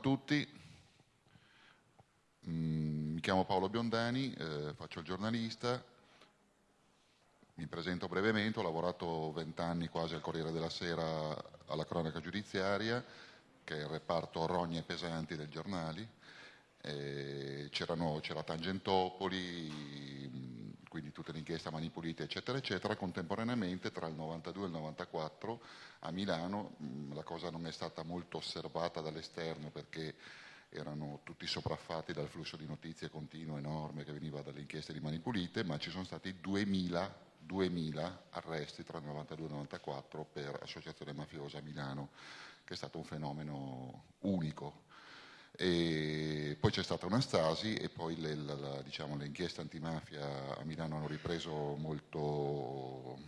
tutti, mm, mi chiamo Paolo Biondani, eh, faccio il giornalista, mi presento brevemente, ho lavorato vent'anni quasi al Corriere della Sera alla cronaca giudiziaria, che è il reparto rogne pesanti del giornali, c'era Tangentopoli, quindi tutte le inchieste a mani pulite, eccetera, eccetera. Contemporaneamente, tra il 92 e il 94, a Milano mm, la cosa non è stata molto osservata dall'esterno perché erano tutti sopraffatti dal flusso di notizie continuo enorme che veniva dalle inchieste di mani pulite, ma ci sono stati 2000, 2000 arresti tra il 92 e il 94 per associazione mafiosa a Milano, che è stato un fenomeno unico e poi c'è stata una stasi e poi le, la, la, diciamo, le inchieste antimafia a Milano hanno ripreso molto,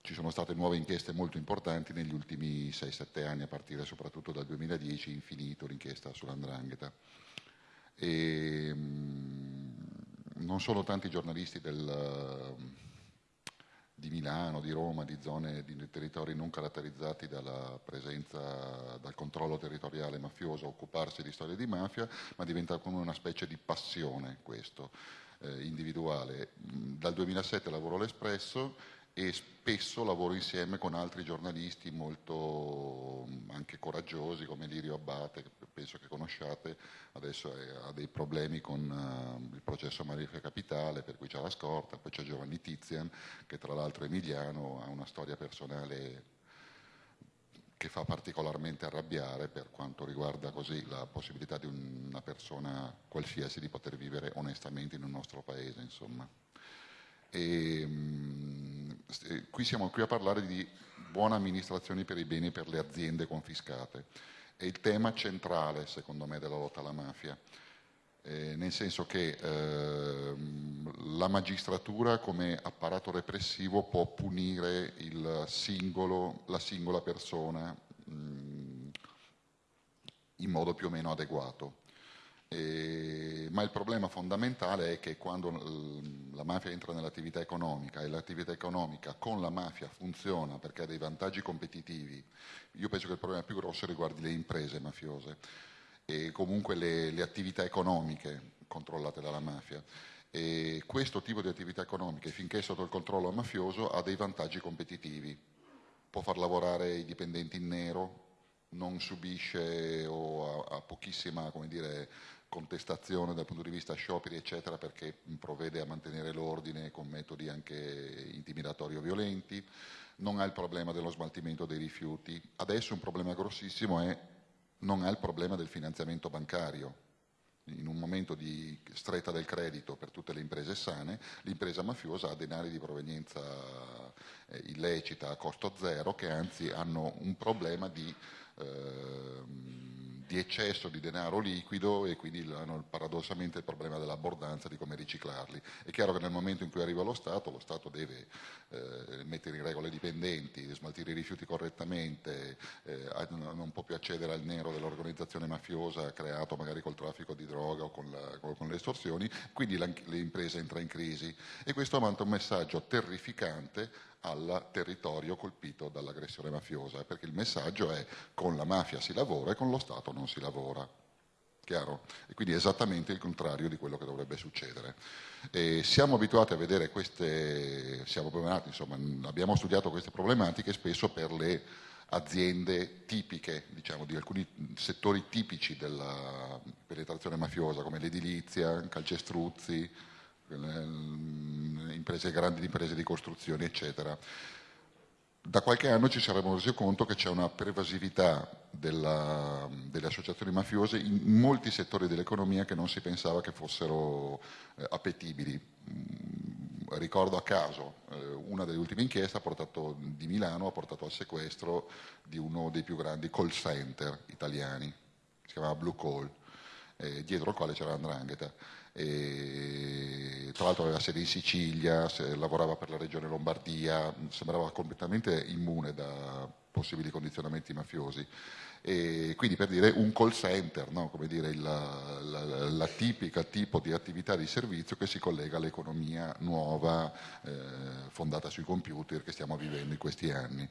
ci sono state nuove inchieste molto importanti negli ultimi 6-7 anni, a partire soprattutto dal 2010, infinito l'inchiesta sull'andrangheta. E, mh, non sono tanti giornalisti del, di Milano, di Roma, di zone, di territori non caratterizzati dalla presenza, dal controllo territoriale mafioso, occuparsi di storie di mafia, ma diventa come una specie di passione questo, eh, individuale. Dal 2007 lavoro all'Espresso e spesso lavoro insieme con altri giornalisti molto anche coraggiosi come Lirio Abbate, che penso che conosciate, adesso ha dei problemi con uh, il processo Marifia Capitale, per cui c'è la scorta, poi c'è Giovanni Tizian, che tra l'altro è emiliano, ha una storia personale che fa particolarmente arrabbiare per quanto riguarda così la possibilità di una persona qualsiasi di poter vivere onestamente in un nostro paese, insomma. E, mh, qui siamo qui a parlare di buona amministrazione per i beni per le aziende confiscate. È il tema centrale, secondo me, della lotta alla mafia. Eh, nel senso che eh, la magistratura come apparato repressivo può punire singolo, la singola persona mh, in modo più o meno adeguato. Eh, ma il problema fondamentale è che quando la mafia entra nell'attività economica e l'attività economica con la mafia funziona perché ha dei vantaggi competitivi, io penso che il problema più grosso riguardi le imprese mafiose e comunque le, le attività economiche controllate dalla mafia. E questo tipo di attività economiche, finché è sotto il controllo mafioso, ha dei vantaggi competitivi. Può far lavorare i dipendenti in nero, non subisce o ha, ha pochissima dire, contestazione dal punto di vista scioperi eccetera perché provvede a mantenere l'ordine con metodi anche intimidatori o violenti, non ha il problema dello smaltimento dei rifiuti, adesso un problema grossissimo è non ha il problema del finanziamento bancario, in un momento di stretta del credito per tutte le imprese sane, l'impresa mafiosa ha denari di provenienza eh, illecita a costo zero che anzi hanno un problema di Ehm, di eccesso di denaro liquido e quindi hanno paradossalmente il problema dell'abbondanza di come riciclarli. È chiaro che nel momento in cui arriva lo Stato, lo Stato deve eh, mettere in regola i dipendenti, smaltire i rifiuti correttamente, eh, non può più accedere al nero dell'organizzazione mafiosa creato magari col traffico di droga o con, la, con le estorsioni, quindi l'impresa entra in crisi e questo manda un messaggio terrificante al territorio colpito dall'aggressione mafiosa, perché il messaggio è con la mafia si lavora e con lo Stato non si lavora. Chiaro? E quindi è esattamente il contrario di quello che dovrebbe succedere. E siamo abituati a vedere queste, siamo insomma, abbiamo studiato queste problematiche spesso per le aziende tipiche, diciamo, di alcuni settori tipici della penetrazione mafiosa, come l'edilizia, calcestruzzi, imprese, grandi imprese di costruzione, eccetera. Da qualche anno ci saremmo resi conto che c'è una pervasività della, delle associazioni mafiose in molti settori dell'economia che non si pensava che fossero eh, appetibili. Mm, ricordo a caso, eh, una delle ultime inchieste portato, di Milano ha portato al sequestro di uno dei più grandi call center italiani, si chiamava Blue Call, eh, dietro al quale c'era l'andrangheta e, tra l'altro aveva sede in Sicilia, lavorava per la regione Lombardia, sembrava completamente immune da possibili condizionamenti mafiosi. E quindi per dire un call center, no? come dire la, la, la, tipica tipo di attività di servizio che si collega all'economia nuova eh, fondata sui computer che stiamo vivendo in questi anni.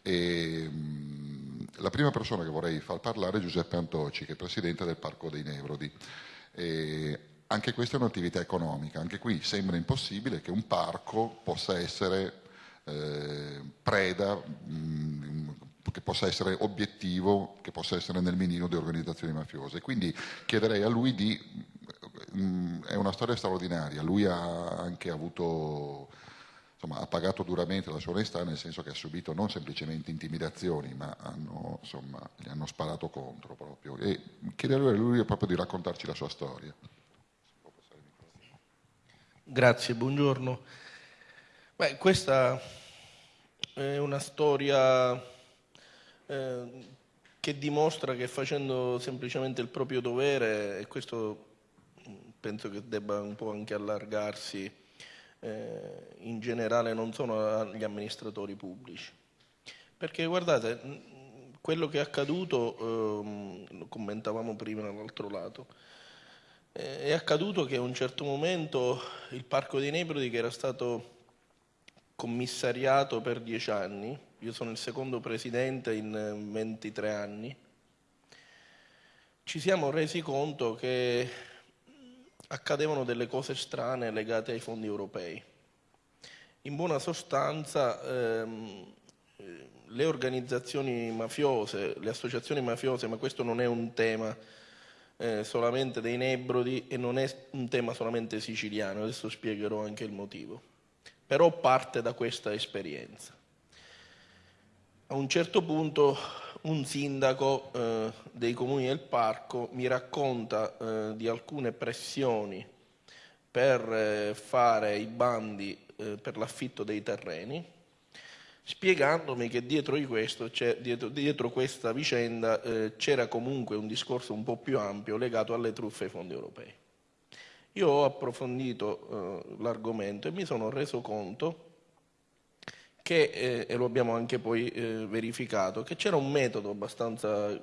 E, la prima persona che vorrei far parlare è Giuseppe Antoci, che è presidente del Parco dei Nebrodi. E anche questa è un'attività economica, anche qui sembra impossibile che un parco possa essere eh, preda, mh, mm, che possa essere obiettivo, che possa essere nel menino di organizzazioni mafiose. Quindi chiederei a lui di... Mh, mm, è una storia straordinaria, lui ha anche avuto insomma, ha pagato duramente la sua onestà nel senso che ha subito non semplicemente intimidazioni, ma hanno, insomma, gli hanno sparato contro proprio. E chiederei a lui proprio di raccontarci la sua storia. Grazie, buongiorno. Beh, questa è una storia eh, che dimostra che facendo semplicemente il proprio dovere, e questo penso che debba un po' anche allargarsi eh, in generale non sono gli amministratori pubblici. Perché guardate, quello che è accaduto, ehm, lo commentavamo prima dall'altro lato, eh, è accaduto che a un certo momento il Parco dei Nebrodi che era stato commissariato per dieci anni, io sono il secondo presidente in 23 anni, ci siamo resi conto che accadevano delle cose strane legate ai fondi europei. In buona sostanza ehm, le organizzazioni mafiose, le associazioni mafiose, ma questo non è un tema eh, solamente dei Nebrodi e non è un tema solamente siciliano, adesso spiegherò anche il motivo, però parte da questa esperienza. A un certo punto un sindaco eh, dei comuni del parco mi racconta eh, di alcune pressioni per eh, fare i bandi eh, per l'affitto dei terreni, spiegandomi che dietro, di questo, dietro, dietro questa vicenda eh, c'era comunque un discorso un po' più ampio legato alle truffe ai fondi europei. Io ho approfondito eh, l'argomento e mi sono reso conto che, eh, e lo abbiamo anche poi eh, verificato, che c'era un metodo abbastanza,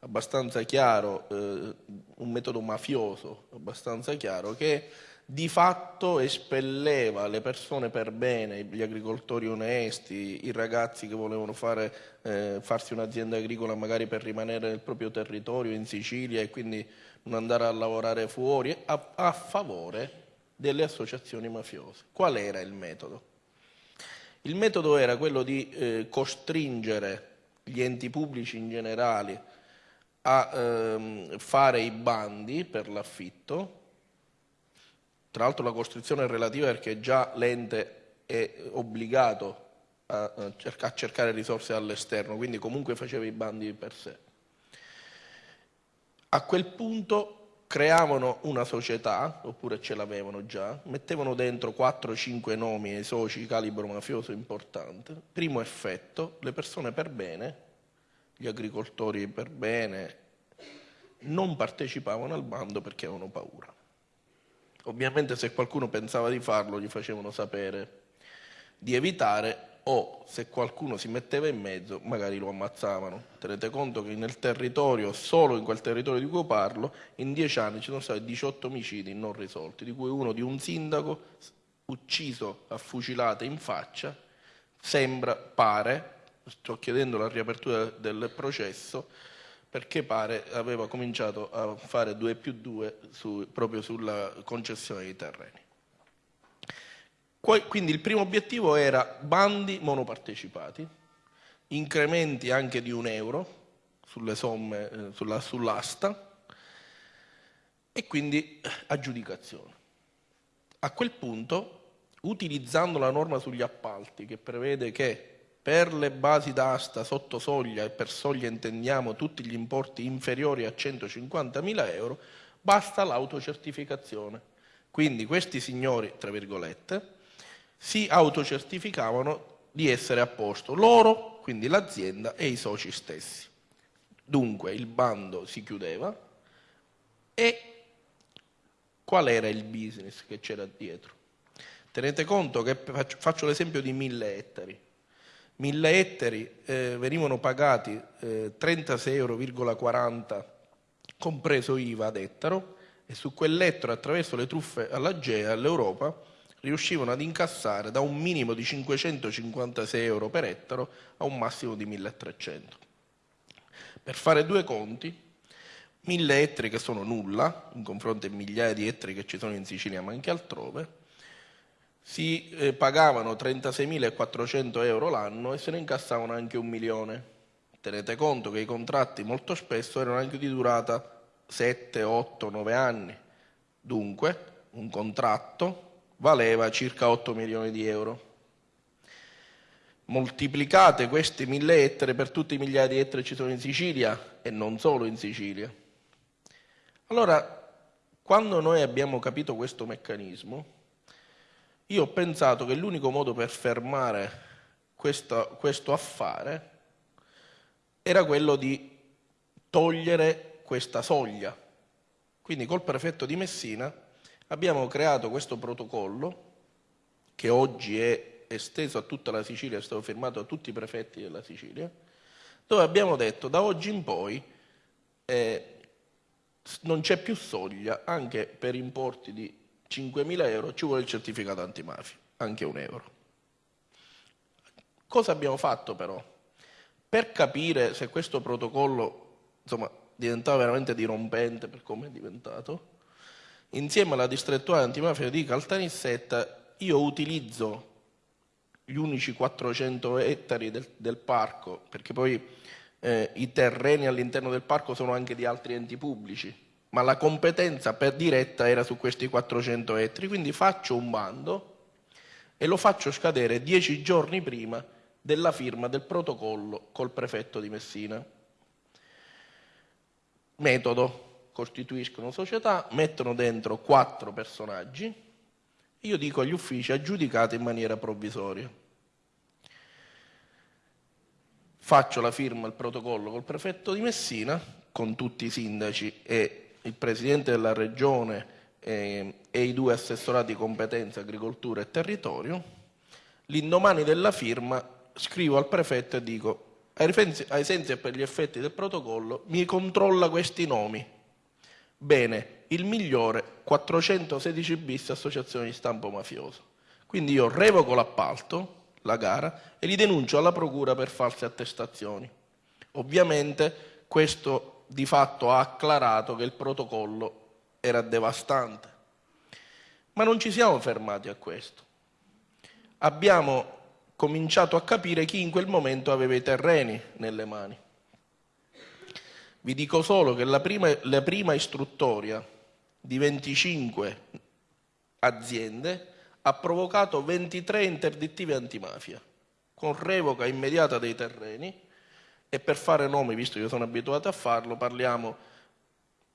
abbastanza chiaro, eh, un metodo mafioso abbastanza chiaro, che di fatto espelleva le persone per bene, gli agricoltori onesti, i ragazzi che volevano fare, eh, farsi un'azienda agricola magari per rimanere nel proprio territorio in Sicilia e quindi non andare a lavorare fuori, a, a favore delle associazioni mafiose. Qual era il metodo? Il metodo era quello di eh, costringere gli enti pubblici in generale a ehm, fare i bandi per l'affitto, tra l'altro la costrizione è relativa perché già l'ente è obbligato a, cercare risorse all'esterno, quindi comunque faceva i bandi per sé. A quel punto creavano una società, oppure ce l'avevano già, mettevano dentro 4-5 nomi ai soci calibro mafioso importante. Primo effetto, le persone per bene, gli agricoltori per bene, non partecipavano al bando perché avevano paura. Ovviamente se qualcuno pensava di farlo gli facevano sapere di evitare o se qualcuno si metteva in mezzo magari lo ammazzavano. Tenete conto che nel territorio, solo in quel territorio di cui parlo, in dieci anni ci sono stati 18 omicidi non risolti, di cui uno di un sindaco ucciso a fucilate in faccia, sembra, pare, sto chiedendo la riapertura del processo, perché pare aveva cominciato a fare 2 più 2 su, proprio sulla concessione dei terreni. Quindi il primo obiettivo era bandi monopartecipati, incrementi anche di un euro sulle somme, eh, sulla, sull'asta e quindi aggiudicazione. A quel punto, utilizzando la norma sugli appalti che prevede che per le basi d'asta sotto soglia e per soglia intendiamo tutti gli importi inferiori a 150.000 euro, basta l'autocertificazione. Quindi questi signori, tra virgolette, si autocertificavano di essere a posto loro, quindi l'azienda e i soci stessi. Dunque il bando si chiudeva e qual era il business che c'era dietro? Tenete conto che faccio l'esempio di mille ettari. Mille ettari eh, venivano pagati eh, 36,40 euro compreso IVA ad ettaro e su quell'ettaro attraverso le truffe all'Agea, all'Europa, riuscivano ad incassare da un minimo di 556 euro per ettaro a un massimo di 1300. Per fare due conti, mille ettari che sono nulla, in confronto ai migliaia di ettari che ci sono in Sicilia ma anche altrove, si eh, pagavano 36.400 euro l'anno e se ne incassavano anche un milione. Tenete conto che i contratti molto spesso erano anche di durata 7, 8, 9 anni. Dunque, un contratto valeva circa 8 milioni di euro. Moltiplicate questi mille ettari per tutti i migliaia di ettari che ci sono in Sicilia e non solo in Sicilia. Allora, quando noi abbiamo capito questo meccanismo, io ho pensato che l'unico modo per fermare questo, questo affare era quello di togliere questa soglia. Quindi col prefetto di Messina abbiamo creato questo protocollo che oggi è esteso a tutta la Sicilia, è stato firmato da tutti i prefetti della Sicilia, dove abbiamo detto da oggi in poi eh, non c'è più soglia, anche per importi di 5.000 euro ci vuole il certificato antimafia, anche un euro. Cosa abbiamo fatto però? Per capire se questo protocollo insomma, diventava veramente dirompente per come è diventato, insieme alla distrettuale antimafia di Caltanissetta io utilizzo gli unici 400 ettari del, del parco, perché poi eh, i terreni all'interno del parco sono anche di altri enti pubblici, ma la competenza per diretta era su questi 400 ettari, quindi faccio un bando e lo faccio scadere dieci giorni prima della firma del protocollo col prefetto di Messina. Metodo, costituiscono società, mettono dentro quattro personaggi, io dico agli uffici aggiudicate in maniera provvisoria. Faccio la firma al protocollo col prefetto di Messina, con tutti i sindaci e il Presidente della Regione eh, e i due assessorati competenza, agricoltura e territorio, l'indomani della firma scrivo al prefetto e dico ai sensi e per gli effetti del protocollo mi controlla questi nomi. Bene, il migliore 416 bis associazione di stampo mafioso. Quindi io revoco l'appalto, la gara, e li denuncio alla procura per false attestazioni. Ovviamente questo di fatto ha acclarato che il protocollo era devastante. Ma non ci siamo fermati a questo. Abbiamo cominciato a capire chi in quel momento aveva i terreni nelle mani. Vi dico solo che la prima, la prima istruttoria di 25 aziende ha provocato 23 interdittive antimafia, con revoca immediata dei terreni e per fare nomi, visto che io sono abituato a farlo, parliamo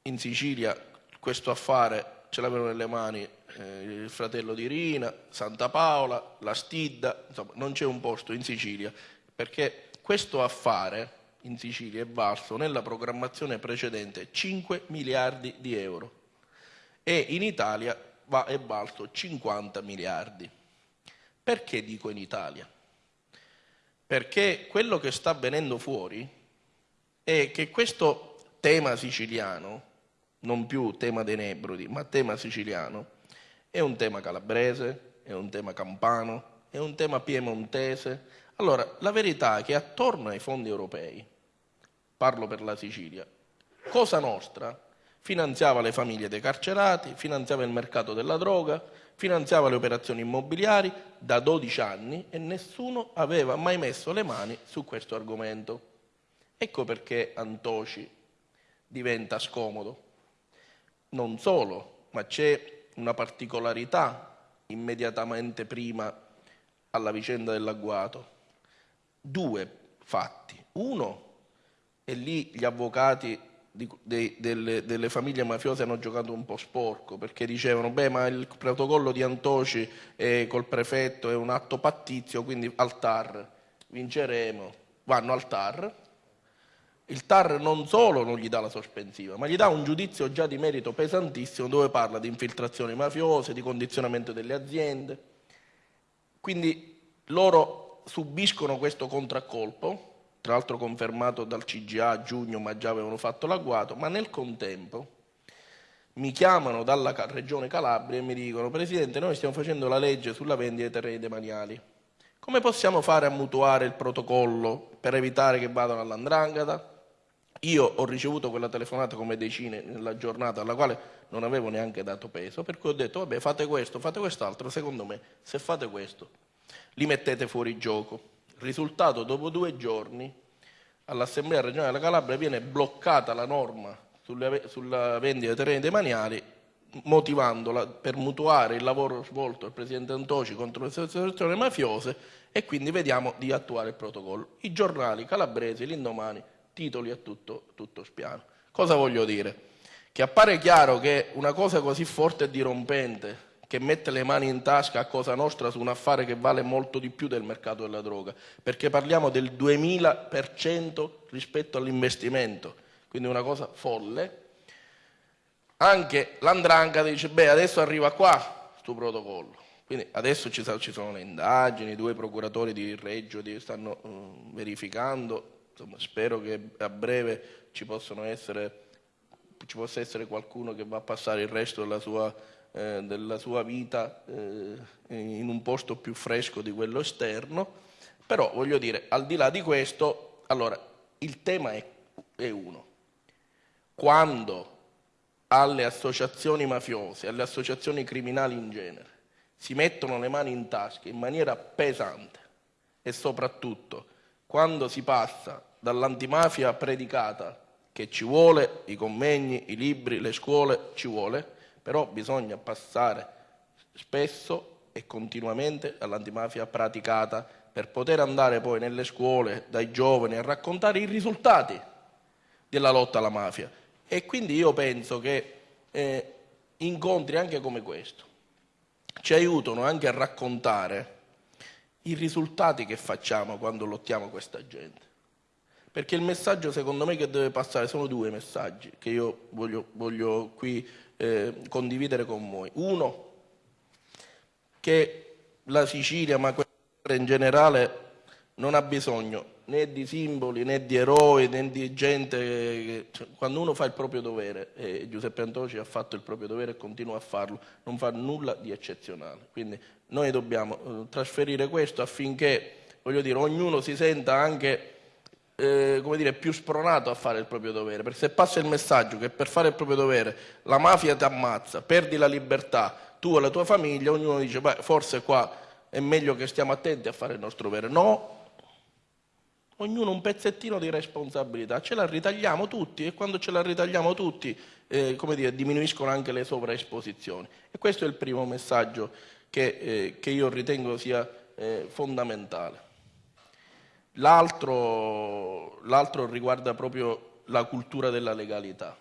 in Sicilia, questo affare ce l'avevano nelle mani eh, il fratello di Rina, Santa Paola, la Stidda, insomma non c'è un posto in Sicilia, perché questo affare in Sicilia è valso nella programmazione precedente 5 miliardi di euro e in Italia va, è valso 50 miliardi. Perché dico in Italia? Perché quello che sta venendo fuori è che questo tema siciliano, non più tema dei Nebrodi, ma tema siciliano, è un tema calabrese, è un tema campano, è un tema piemontese. Allora, la verità è che attorno ai fondi europei, parlo per la Sicilia, Cosa Nostra finanziava le famiglie dei carcerati, finanziava il mercato della droga, finanziava le operazioni immobiliari da 12 anni e nessuno aveva mai messo le mani su questo argomento. Ecco perché Antoci diventa scomodo. Non solo, ma c'è una particolarità immediatamente prima alla vicenda dell'agguato. Due fatti. Uno, e lì gli avvocati di, de, delle, delle, famiglie mafiose hanno giocato un po' sporco perché dicevano beh ma il protocollo di Antoci eh, col prefetto è un atto pattizio quindi al TAR vinceremo. Vanno al TAR il TAR non solo non gli dà la sospensiva ma gli dà un giudizio già di merito pesantissimo dove parla di infiltrazioni mafiose di condizionamento delle aziende. Quindi loro subiscono questo contraccolpo tra l'altro confermato dal CGA a giugno, ma già avevano fatto l'agguato, ma nel contempo mi chiamano dalla regione Calabria e mi dicono Presidente, noi stiamo facendo la legge sulla vendita dei terreni demaniali. Come possiamo fare a mutuare il protocollo per evitare che vadano all'andrangheta? Io ho ricevuto quella telefonata come decine nella giornata alla quale non avevo neanche dato peso, per cui ho detto vabbè fate questo, fate quest'altro, secondo me se fate questo li mettete fuori gioco. Risultato, dopo due giorni all'Assemblea regionale della Calabria viene bloccata la norma sulla vendita dei terreni demaniali motivandola per mutuare il lavoro svolto dal Presidente Antoci contro le associazioni mafiose e quindi vediamo di attuare il protocollo. I giornali calabresi, l'indomani, titoli a tutto, tutto spiano. Cosa voglio dire? Che appare chiaro che una cosa così forte e dirompente che mette le mani in tasca a Cosa Nostra su un affare che vale molto di più del mercato della droga, perché parliamo del 2000% rispetto all'investimento, quindi una cosa folle, anche l'andranca dice, beh, adesso arriva qua questo protocollo. Quindi adesso ci, sono le indagini, due procuratori di Reggio stanno uh, verificando, Insomma, spero che a breve ci, essere, ci, possa essere qualcuno che va a passare il resto della sua, eh, della sua vita eh, in un posto più fresco di quello esterno, però voglio dire, al di là di questo, allora, il tema è, è uno. Quando alle associazioni mafiose, alle associazioni criminali in genere, si mettono le mani in tasca in maniera pesante e soprattutto quando si passa dall'antimafia predicata che ci vuole, i convegni, i libri, le scuole, ci vuole, però bisogna passare spesso e continuamente all'antimafia praticata per poter andare poi nelle scuole dai giovani a raccontare i risultati della lotta alla mafia e quindi io penso che eh, incontri anche come questo ci aiutano anche a raccontare i risultati che facciamo quando lottiamo questa gente. Perché il messaggio secondo me che deve passare sono due messaggi che io voglio, voglio qui eh, condividere con voi. Uno, che la Sicilia, ma in generale, non ha bisogno né di simboli né di eroi né di gente che, cioè, quando uno fa il proprio dovere e Giuseppe Antoci ha fatto il proprio dovere e continua a farlo non fa nulla di eccezionale quindi noi dobbiamo eh, trasferire questo affinché voglio dire ognuno si senta anche eh, come dire, più spronato a fare il proprio dovere perché se passa il messaggio che per fare il proprio dovere la mafia ti ammazza perdi la libertà tu e la tua famiglia ognuno dice beh forse qua è meglio che stiamo attenti a fare il nostro dovere no ognuno un pezzettino di responsabilità, ce la ritagliamo tutti e quando ce la ritagliamo tutti eh, dire, diminuiscono anche le sovraesposizioni. E questo è il primo messaggio che, eh, che io ritengo sia eh, fondamentale. L'altro, riguarda proprio la cultura della legalità.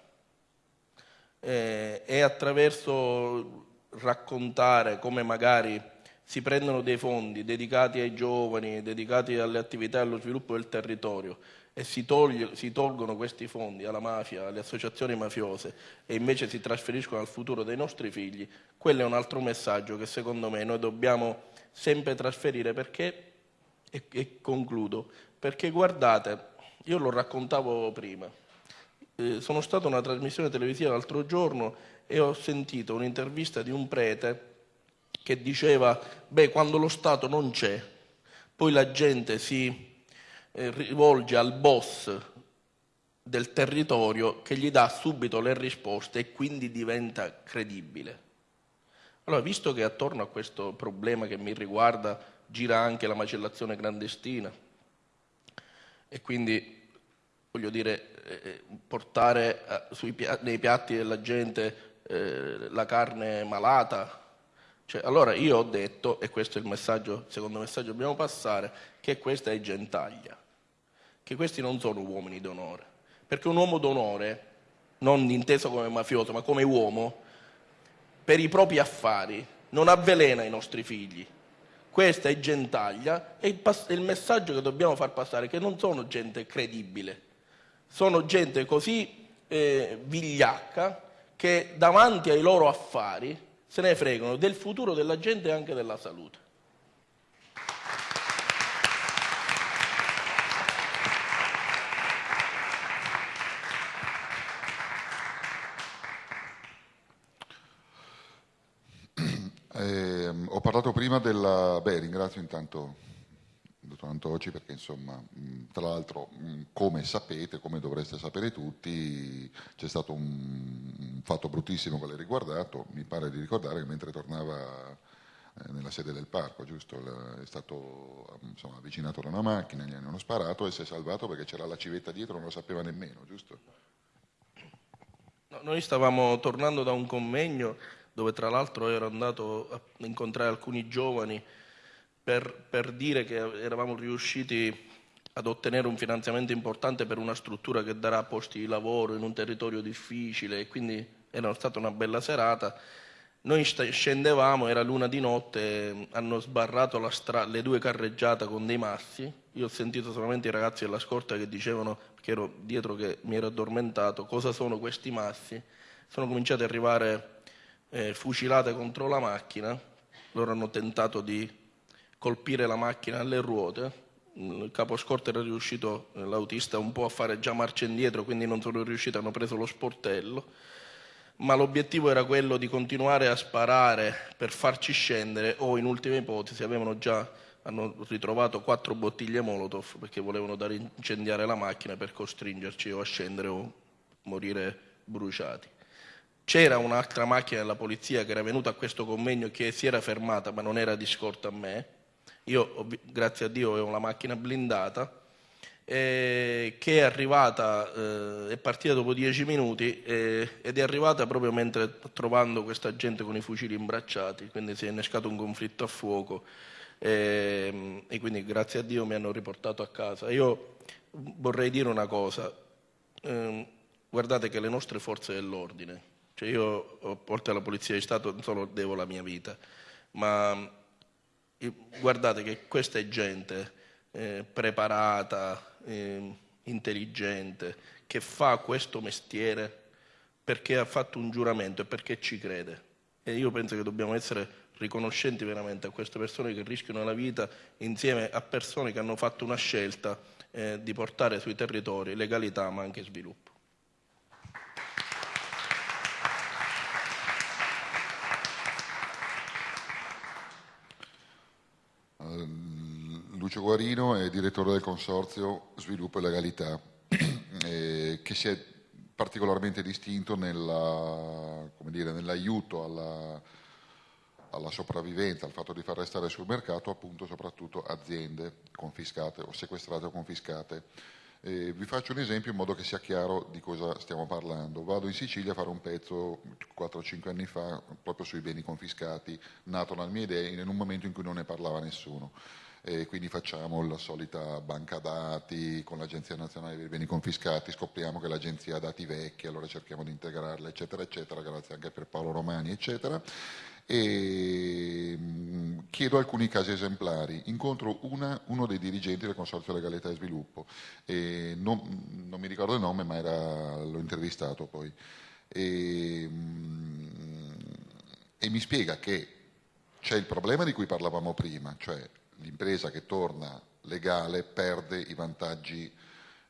Eh, attraverso raccontare come magari si prendono dei fondi dedicati ai giovani, dedicati alle attività e allo sviluppo del territorio e si, toglie, si, tolgono questi fondi alla mafia, alle associazioni mafiose e invece si trasferiscono al futuro dei nostri figli, quello è un altro messaggio che secondo me noi dobbiamo sempre trasferire perché, e, e concludo, perché guardate, io lo raccontavo prima, eh, sono stato a una trasmissione televisiva l'altro giorno e ho sentito un'intervista di un prete che diceva, beh, quando lo Stato non c'è, poi la gente si eh, rivolge al boss del territorio che gli dà subito le risposte e quindi diventa credibile. Allora, visto che attorno a questo problema che mi riguarda gira anche la macellazione clandestina. E quindi, voglio dire, eh, eh portare eh, sui, nei piatti della gente eh, la carne malata, cioè, allora io ho detto, e questo è il messaggio, secondo messaggio che dobbiamo passare, che questa è gentaglia, che questi non sono uomini d'onore, perché un uomo d'onore, non inteso come mafioso, ma come uomo, per i propri affari non avvelena i nostri figli. Questa è gentaglia e il, il messaggio che dobbiamo far passare è che non sono gente credibile, sono gente così eh, vigliacca che davanti ai loro affari se ne fregano del futuro della gente e anche della salute. Eh, ho parlato prima della... Beh, ringrazio intanto il dottor Antoci perché insomma tra l'altro, come sapete, come dovreste sapere tutti, c'è stato un, fatto bruttissimo che l'ha riguardato, mi pare di ricordare che mentre tornava eh, nella sede del parco, giusto? È stato insomma, avvicinato da una macchina, gli hanno sparato e si è salvato perché c'era la civetta dietro, non lo sapeva nemmeno, giusto? No, noi stavamo tornando da un convegno dove tra l'altro ero andato a incontrare alcuni giovani per, per dire che eravamo riusciti ad ottenere un finanziamento importante per una struttura che darà posti di lavoro in un territorio difficile e quindi era stata una bella serata. Noi scendevamo, era luna di notte, hanno sbarrato le due carreggiate con dei massi. Io ho sentito solamente i ragazzi della scorta che dicevano, perché ero dietro che mi ero addormentato, cosa sono questi massi. Sono cominciati ad arrivare eh, fucilate contro la macchina. Loro hanno tentato di colpire la macchina alle ruote il capo scorta era riuscito, eh, l'autista, un po' a fare già marcia indietro, quindi non sono riusciti, hanno preso lo sportello, ma l'obiettivo era quello di continuare a sparare per farci scendere o in ultima ipotesi avevano già hanno ritrovato quattro bottiglie Molotov perché volevano dare incendiare la macchina per costringerci o a scendere o morire bruciati. C'era un'altra macchina della polizia che era venuta a questo convegno che si era fermata ma non era di scorta a me io, grazie a Dio, ho una macchina blindata eh, che è arrivata, eh, è partita dopo dieci minuti eh, ed è arrivata proprio mentre trovando questa gente con i fucili imbracciati, quindi si è innescato un conflitto a fuoco ehm, e quindi grazie a Dio mi hanno riportato a casa. Io vorrei dire una cosa, ehm, guardate che le nostre forze dell'ordine, cioè io oltre alla Polizia di Stato non solo devo la mia vita, ma guardate che questa è gente eh, preparata, eh, intelligente, che fa questo mestiere perché ha fatto un giuramento e perché ci crede. E io penso che dobbiamo essere riconoscenti veramente a queste persone che rischiano la vita insieme a persone che hanno fatto una scelta eh, di portare sui territori legalità ma anche sviluppo. Lucio Guarino è direttore del Consorzio Sviluppo e Legalità, eh, che si è particolarmente distinto nell'aiuto alla, alla, sopravvivenza, al fatto di far restare sul mercato appunto soprattutto aziende confiscate o sequestrate o confiscate. Eh, vi faccio un esempio in modo che sia chiaro di cosa stiamo parlando. Vado in Sicilia a fare un pezzo 4-5 anni fa proprio sui beni confiscati, nato nella mia idea in un momento in cui non ne parlava nessuno e quindi facciamo la solita banca dati con l'Agenzia Nazionale dei Beni Confiscati, scopriamo che l'Agenzia ha dati vecchi, allora cerchiamo di integrarla, eccetera, eccetera, grazie anche per Paolo Romani, eccetera. E mm, chiedo alcuni casi esemplari. Incontro una, uno dei dirigenti del Consorzio Legalità e Sviluppo, e non, non mi ricordo il nome, ma era, l'ho intervistato poi. E, mm, e mi spiega che c'è il problema di cui parlavamo prima, cioè l'impresa che torna legale perde i vantaggi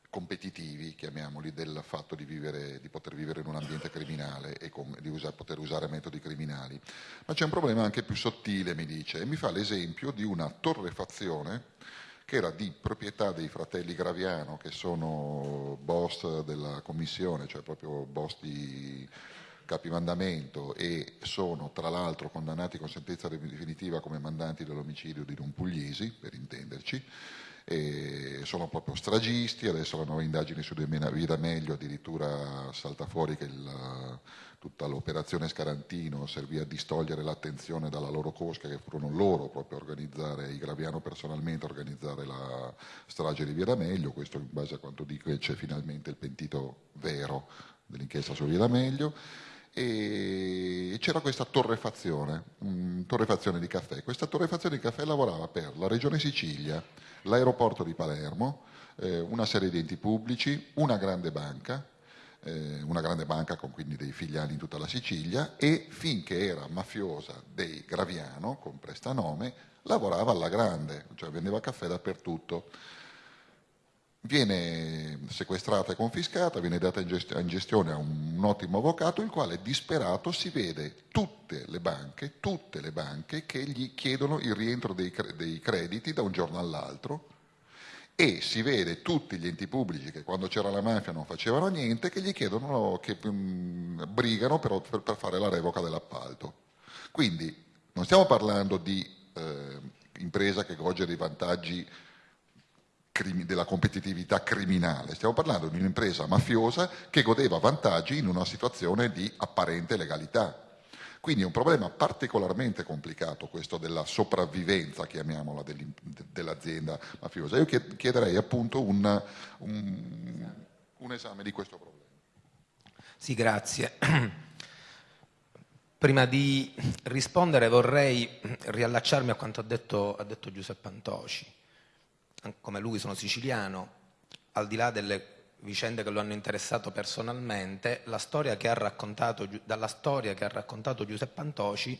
competitivi, chiamiamoli, del fatto di, vivere, di poter vivere in un ambiente criminale e com, di usa, poter usare metodi criminali. Ma c'è un problema anche più sottile, mi dice, e mi fa l'esempio di una torrefazione che era di proprietà dei fratelli Graviano, che sono boss della commissione, cioè proprio boss di capimandamento e sono tra l'altro condannati con sentenza definitiva come mandanti dell'omicidio di Don Pugliesi, per intenderci, sono proprio stragisti, adesso la nuova indagine su Via Meglio addirittura salta fuori che il, tutta l'operazione Scarantino serviva a distogliere l'attenzione dalla loro cosca che furono loro proprio a organizzare, i Graviano personalmente a organizzare la strage di Via D'Amelio, questo in base a quanto dico c'è finalmente il pentito vero dell'inchiesta su Via D'Amelio e c'era questa torrefazione, torrefazione di caffè. Questa torrefazione di caffè lavorava per la Regione Sicilia, l'aeroporto di Palermo, eh, una serie di enti pubblici, una grande banca, eh, una grande banca con quindi dei filiali in tutta la Sicilia e finché era mafiosa dei Graviano, con prestanome, lavorava alla grande, cioè vendeva caffè dappertutto viene sequestrata e confiscata, viene data in gestione a un ottimo avvocato, il quale disperato si vede tutte le banche, tutte le banche che gli chiedono il rientro dei, dei crediti da un giorno all'altro e si vede tutti gli enti pubblici che quando c'era la mafia non facevano niente, che gli chiedono, che um, brigano per, per, per, fare la revoca dell'appalto. Quindi non stiamo parlando di eh, impresa che gode dei vantaggi della competitività criminale, stiamo parlando di un'impresa mafiosa che godeva vantaggi in una situazione di apparente legalità. Quindi è un problema particolarmente complicato questo della sopravvivenza, chiamiamola, dell'azienda mafiosa. Io chiederei appunto un, un, un esame di questo problema. Sì, grazie. Prima di rispondere vorrei riallacciarmi a quanto ha detto, ha detto Giuseppe Antoci. Come lui sono siciliano, al di là delle vicende che lo hanno interessato personalmente, storia dalla storia che ha raccontato Giuseppe Antoci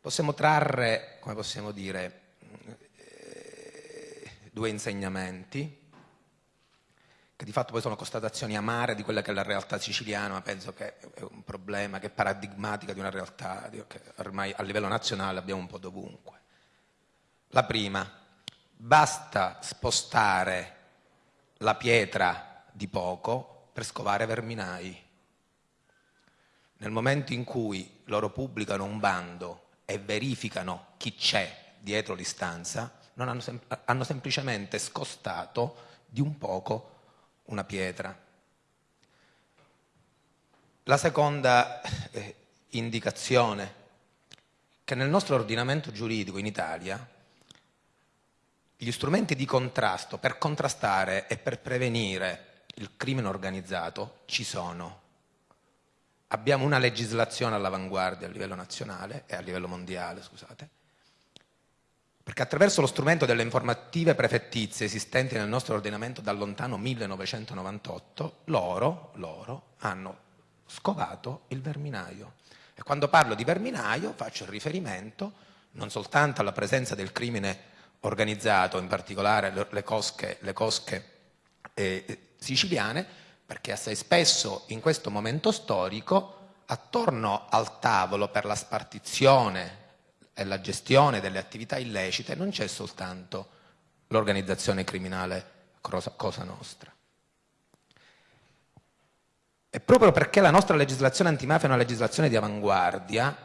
possiamo trarre, come possiamo dire, eh, due insegnamenti che di fatto poi sono constatazioni amare di quella che è la realtà siciliana, ma penso che è un problema che è paradigmatica di una realtà che ormai a livello nazionale abbiamo un po' dovunque. La prima, basta spostare la pietra di poco per scovare verminai. Nel momento in cui loro pubblicano un bando e verificano chi c'è dietro l'istanza, hanno, sem hanno semplicemente scostato di un poco una pietra. La seconda eh, indicazione, che nel nostro ordinamento giuridico in Italia gli strumenti di contrasto per contrastare e per prevenire il crimine organizzato ci sono. Abbiamo una legislazione all'avanguardia a livello nazionale e a livello mondiale, scusate, perché attraverso lo strumento delle informative prefettizie esistenti nel nostro ordinamento dal lontano 1998, loro, loro hanno scovato il verminaio. E quando parlo di verminaio faccio riferimento non soltanto alla presenza del crimine organizzato, in particolare le cosche, le cosche eh, siciliane, perché assai spesso in questo momento storico attorno al tavolo per la spartizione e la gestione delle attività illecite non c'è soltanto l'organizzazione criminale Cosa Nostra. E proprio perché la nostra legislazione antimafia è una legislazione di avanguardia,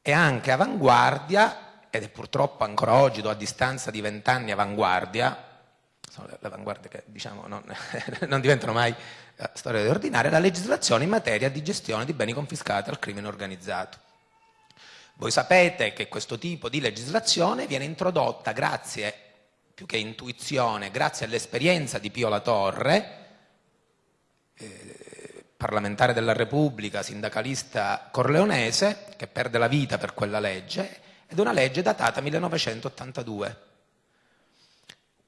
è anche avanguardia ed è purtroppo ancora oggi, a distanza di vent'anni, avanguardia, sono le avanguardie che diciamo, non, non, diventano mai uh, storia ordinaria, la legislazione in materia di gestione di beni confiscati al crimine organizzato. Voi sapete che questo tipo di legislazione viene introdotta grazie, più che intuizione, grazie all'esperienza di Pio La Torre, eh, parlamentare della Repubblica, sindacalista corleonese, che perde la vita per quella legge, ed è una legge datata 1982.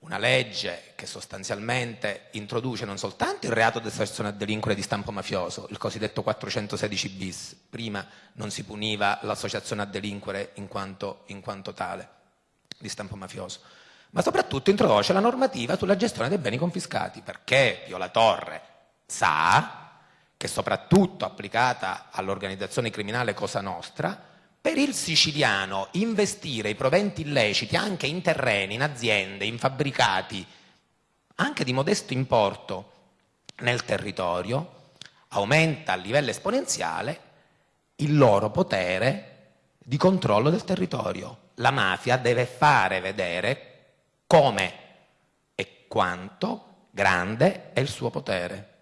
Una legge che sostanzialmente introduce non soltanto il reato di associazione a delinquere di stampo mafioso, il cosiddetto 416 bis, prima non si puniva l'associazione a delinquere in quanto, in quanto tale, di stampo mafioso, ma soprattutto introduce la normativa sulla gestione dei beni confiscati, perché Pio Torre sa che soprattutto applicata all'organizzazione criminale Cosa Nostra, per il siciliano investire i proventi illeciti anche in terreni, in aziende, in fabbricati, anche di modesto importo nel territorio, aumenta a livello esponenziale il loro potere di controllo del territorio. La mafia deve fare vedere come e quanto grande è il suo potere.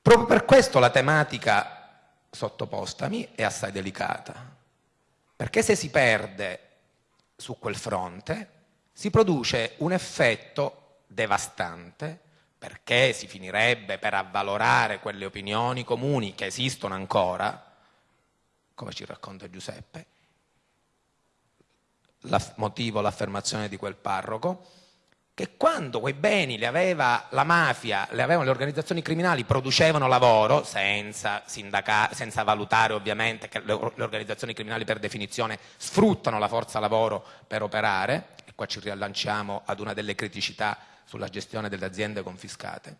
Proprio per questo la tematica sottopostami è assai delicata, perché se si perde su quel fronte si produce un effetto devastante perché si finirebbe per avvalorare quelle opinioni comuni che esistono ancora, come ci racconta Giuseppe, motivo l'affermazione di quel parroco, che quando quei beni li aveva la mafia, li avevano le organizzazioni criminali, producevano lavoro, senza, senza valutare ovviamente che le, le, organizzazioni criminali per definizione sfruttano la forza lavoro per operare, e qua ci riallacciamo ad una delle criticità sulla gestione delle aziende confiscate,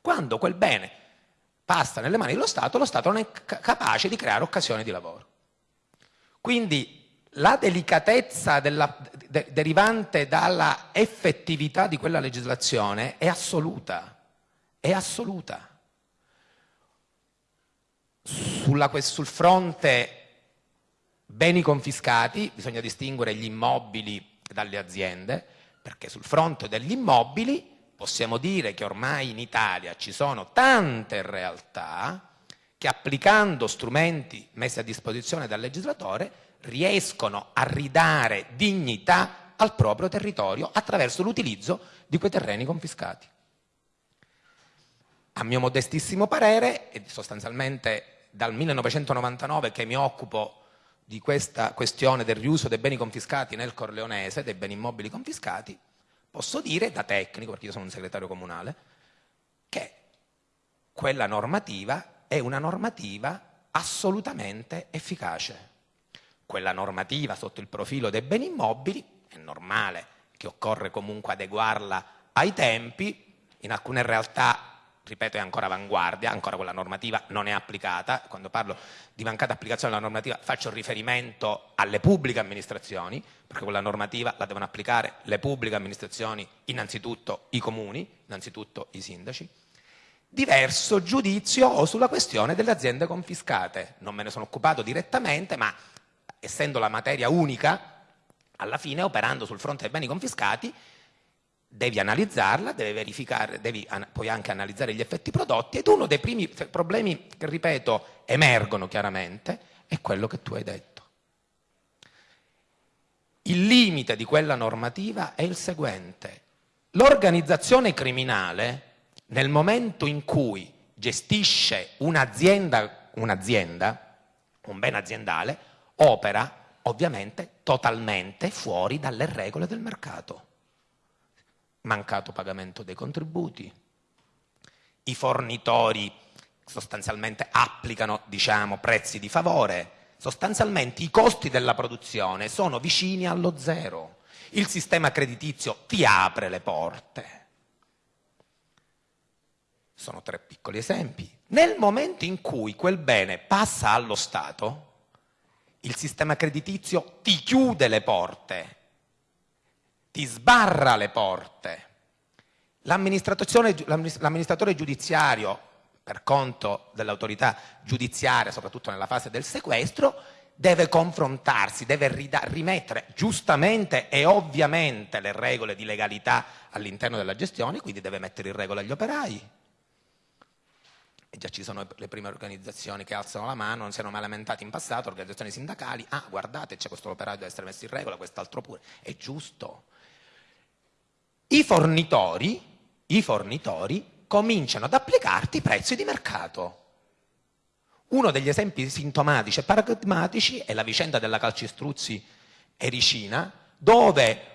quando quel bene passa nelle mani dello Stato, lo Stato non è capace di creare occasioni di lavoro. Quindi la delicatezza della, de, derivante dalla effettività di quella legislazione è assoluta, è assoluta. Sulla, sul fronte beni confiscati bisogna distinguere gli immobili dalle aziende, perché sul fronte degli immobili possiamo dire che ormai in Italia ci sono tante realtà che applicando strumenti messi a disposizione dal legislatore riescono a ridare dignità al proprio territorio attraverso l'utilizzo di quei terreni confiscati. A mio modestissimo parere, e sostanzialmente dal 1999 che mi occupo di questa questione del riuso dei beni confiscati nel Corleonese, dei beni immobili confiscati, posso dire da tecnico, perché io sono un segretario comunale, che quella normativa è una normativa assolutamente efficace quella normativa sotto il profilo dei beni immobili, è normale che occorre comunque adeguarla ai tempi, in alcune realtà, ripeto, è ancora avanguardia, ancora quella normativa non è applicata, quando parlo di mancata applicazione della normativa faccio riferimento alle pubbliche amministrazioni, perché quella normativa la devono applicare le pubbliche amministrazioni, innanzitutto i comuni, innanzitutto i sindaci, diverso giudizio ho sulla questione delle aziende confiscate. Non me ne sono occupato direttamente, ma essendo la materia unica, alla fine operando sul fronte dei beni confiscati, devi analizzarla, devi verificare, devi poi anche analizzare gli effetti prodotti ed uno dei primi problemi che, ripeto, emergono chiaramente è quello che tu hai detto. Il limite di quella normativa è il seguente. L'organizzazione criminale, nel momento in cui gestisce un'azienda, un'azienda un bene aziendale, opera ovviamente totalmente fuori dalle regole del mercato. Mancato pagamento dei contributi, i fornitori sostanzialmente applicano diciamo, prezzi di favore, sostanzialmente i costi della produzione sono vicini allo zero, il sistema creditizio ti apre le porte. Sono tre piccoli esempi. Nel momento in cui quel bene passa allo Stato, il sistema creditizio ti chiude le porte, ti sbarra le porte. L'amministratore giudiziario, per conto dell'autorità giudiziaria, soprattutto nella fase del sequestro, deve confrontarsi, deve rimettere giustamente e ovviamente le regole di legalità all'interno della gestione, quindi deve mettere in regola gli operai, e già ci sono le prime organizzazioni che alzano la mano, non si erano mai lamentati in passato, organizzazioni sindacali, ah guardate c'è questo operaio deve essere messo in regola, quest'altro pure, è giusto. I fornitori, i fornitori cominciano ad applicarti i prezzi di mercato. Uno degli esempi sintomatici e paradigmatici è la vicenda della calcistruzzi Ericina, dove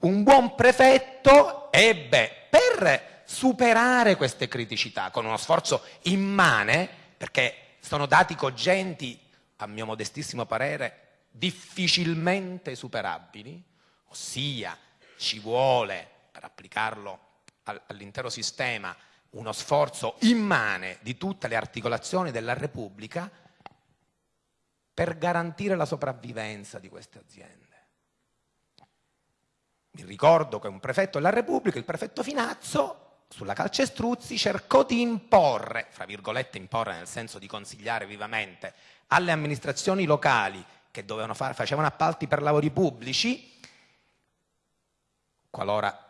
un buon prefetto ebbe per superare queste criticità con uno sforzo immane, perché sono dati cogenti, a mio modestissimo parere, difficilmente superabili, ossia ci vuole, per applicarlo all'intero sistema, uno sforzo immane di tutte le articolazioni della Repubblica per garantire la sopravvivenza di queste aziende. Mi ricordo che un prefetto della Repubblica, il prefetto Finazzo, sulla calcestruzzi cercò di imporre, fra virgolette imporre nel senso di consigliare vivamente, alle amministrazioni locali che fare, facevano appalti per lavori pubblici, qualora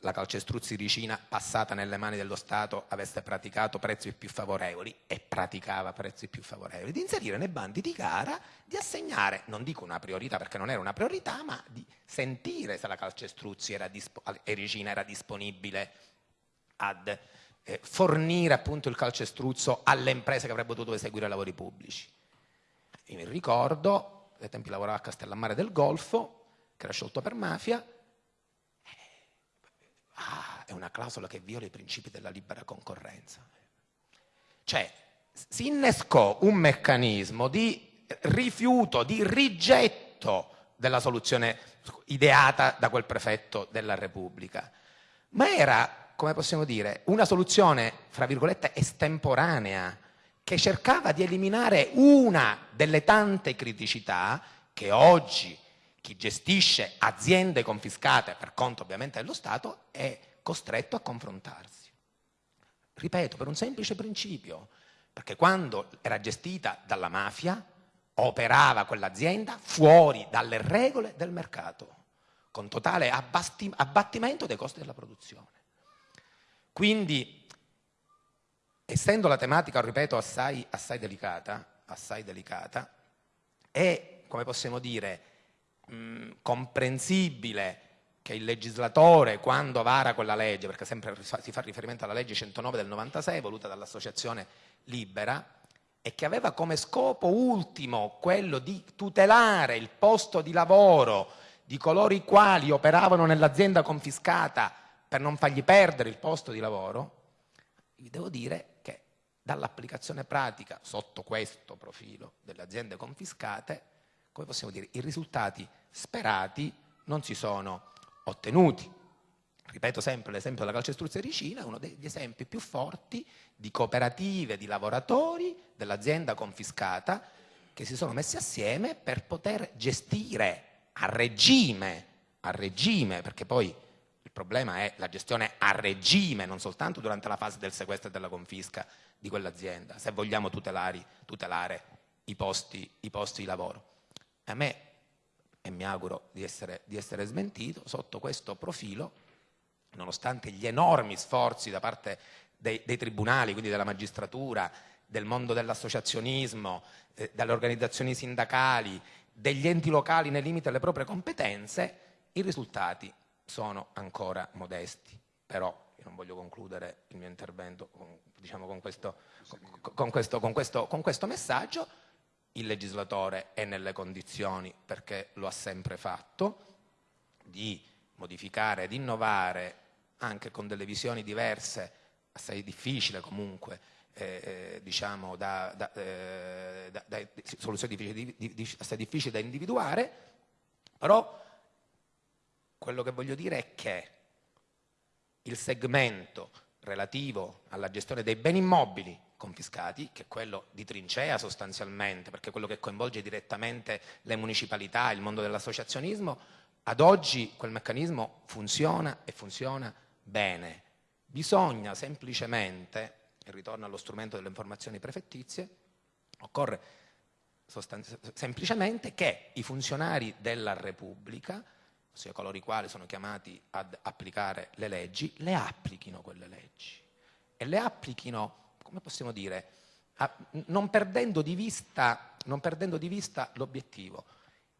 la calcestruzzi ricina passata nelle mani dello Stato avesse praticato prezzi più favorevoli e praticava prezzi più favorevoli, di inserire nei bandi di gara, di assegnare, non dico una priorità perché non era una priorità, ma di sentire se la calcestruzzi era, Ericina era disponibile ad eh, fornire appunto il calcestruzzo alle imprese che avrebbero dovuto eseguire lavori pubblici. Io mi ricordo, ai tempi lavoravo a Castellammare del Golfo, che era sciolto per mafia, eh, ah, è una clausola che viola i principi della libera concorrenza. Cioè, si innescò un meccanismo di rifiuto, di rigetto della soluzione ideata da quel prefetto della Repubblica, ma era come possiamo dire, una soluzione, fra virgolette, estemporanea, che cercava di eliminare una delle tante criticità che oggi chi gestisce aziende confiscate per conto ovviamente dello Stato è costretto a confrontarsi. Ripeto, per un semplice principio, perché quando era gestita dalla mafia operava quell'azienda fuori dalle regole del mercato, con totale abbattimento dei costi della produzione. Quindi, essendo la tematica, ripeto, assai, assai delicata, assai delicata, è, come possiamo dire, mh, comprensibile che il legislatore, quando vara quella legge, perché sempre si fa riferimento alla legge 109 del 96, voluta dall'Associazione Libera, e che aveva come scopo ultimo quello di tutelare il posto di lavoro di coloro i quali operavano nell'azienda confiscata per non fargli perdere il posto di lavoro, vi devo dire che dall'applicazione pratica sotto questo profilo delle aziende confiscate, come possiamo dire, i risultati sperati non si sono ottenuti. Ripeto sempre l'esempio della calcestruzza Ricina, uno degli esempi più forti di cooperative di lavoratori dell'azienda confiscata che si sono messi assieme per poter gestire a regime, a regime, perché poi il problema è la gestione a regime, non soltanto durante la fase del sequestro e della confisca di quell'azienda, se vogliamo tutelare, tutelare i, posti, i posti di lavoro. A me e mi auguro di essere, di essere smentito, sotto questo profilo, nonostante gli enormi sforzi da parte dei, dei tribunali, quindi della magistratura, del mondo dell'associazionismo, eh, dalle organizzazioni sindacali, degli enti locali nei limiti delle proprie competenze, i risultati sono ancora modesti. Però io non voglio concludere il mio intervento con, diciamo, con, questo, con, questo, questo, con questo messaggio, il legislatore è nelle condizioni, perché lo ha sempre fatto, di modificare, di innovare anche con delle visioni diverse, assai difficile comunque, eh, eh diciamo da, da, eh, da, da soluzioni difficili, di, di, assai difficili da individuare, però quello che voglio dire è che il segmento relativo alla gestione dei beni immobili confiscati, che è quello di trincea sostanzialmente, perché è quello che coinvolge direttamente le municipalità, il mondo dell'associazionismo, ad oggi quel meccanismo funziona e funziona bene. Bisogna semplicemente, e ritorno allo strumento delle informazioni prefettizie, occorre semplicemente che i funzionari della Repubblica, ossia coloro i quali sono chiamati ad applicare le leggi, le applichino quelle leggi. E le applichino come possiamo dire, a, non, perdendo di vista, non perdendo di vista l'obiettivo,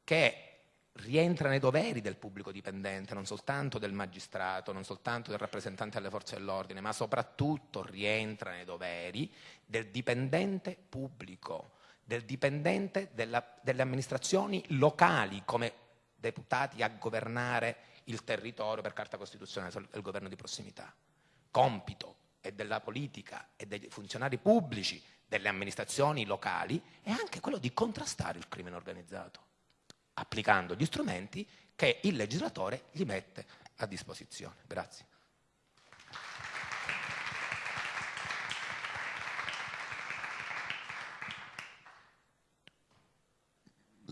che rientra nei doveri del pubblico dipendente, non soltanto del magistrato, non soltanto del rappresentante delle forze dell'ordine, ma soprattutto rientra nei doveri del dipendente pubblico, del dipendente della, delle amministrazioni locali come deputati a governare il territorio per carta costituzionale, il governo di prossimità. Compito e della politica e dei funzionari pubblici, delle amministrazioni locali, è anche quello di contrastare il crimine organizzato, applicando gli strumenti che il legislatore gli mette a disposizione. Grazie.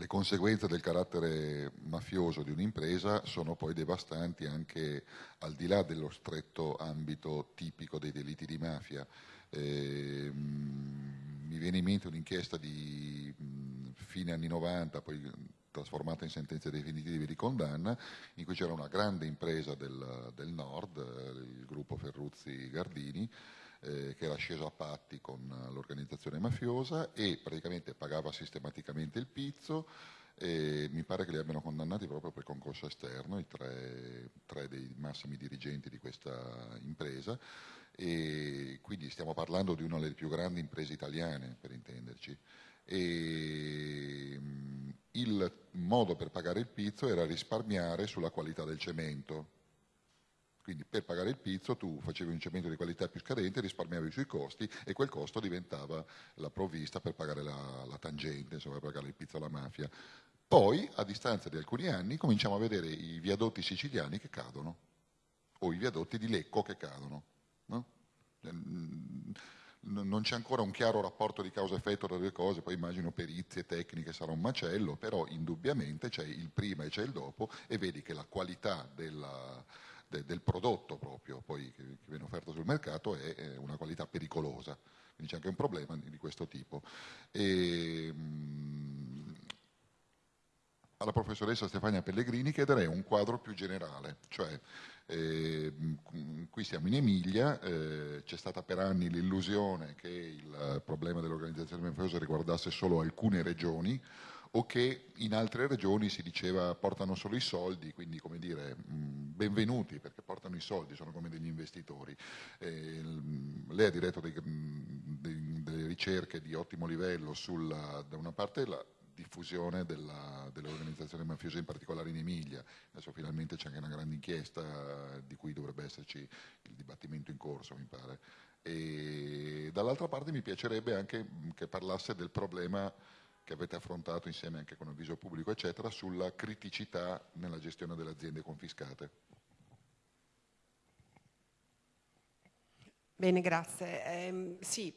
Le conseguenze del carattere mafioso di un'impresa sono poi devastanti anche al di là dello stretto ambito tipico dei delitti di mafia. Eh, mi viene in mente un'inchiesta di fine anni 90, poi trasformata in sentenze definitive di condanna, in cui c'era una grande impresa del, del nord, il gruppo Ferruzzi Gardini, eh, che era sceso a patti con l'organizzazione mafiosa e praticamente pagava sistematicamente il pizzo e mi pare che li abbiano condannati proprio per concorso esterno, i tre, tre dei massimi dirigenti di questa impresa. E quindi stiamo parlando di una delle più grandi imprese italiane per intenderci. E mm, il modo per pagare il pizzo era risparmiare sulla qualità del cemento quindi per pagare il pizzo tu facevi un cemento di qualità più scadente, risparmiavi sui costi e quel costo diventava la provvista per pagare la, la tangente, insomma per pagare il pizzo alla mafia. Poi, a distanza di alcuni anni, cominciamo a vedere i viadotti siciliani che cadono, o i viadotti di Lecco che cadono. No? non c'è ancora un chiaro rapporto di causa-effetto tra le due cose, poi immagino perizie tecniche sarà un macello, però indubbiamente c'è il prima e c'è il dopo e vedi che la qualità della, de, del prodotto proprio poi che, che, viene offerto sul mercato è, è una qualità pericolosa, quindi c'è anche un problema di, questo tipo. E, mh, alla professoressa Stefania Pellegrini chiederei un quadro più generale, cioè eh, qui siamo in Emilia, eh, c'è stata per anni l'illusione che il problema dell'organizzazione mafiosa riguardasse solo alcune regioni o che in altre regioni si diceva portano solo i soldi, quindi come dire benvenuti perché portano i soldi, sono come degli investitori. Eh, lei ha diretto dei, dei, delle ricerche di ottimo livello sulla, da una parte la diffusione della, delle organizzazioni mafiose, in particolare in Emilia. Adesso finalmente c'è anche una grande inchiesta di cui dovrebbe esserci il dibattimento in corso, mi pare. E dall'altra parte mi piacerebbe anche che parlasse del problema che avete affrontato insieme anche con il viso pubblico, eccetera, sulla criticità nella gestione delle aziende confiscate. Bene, grazie. Eh, sì,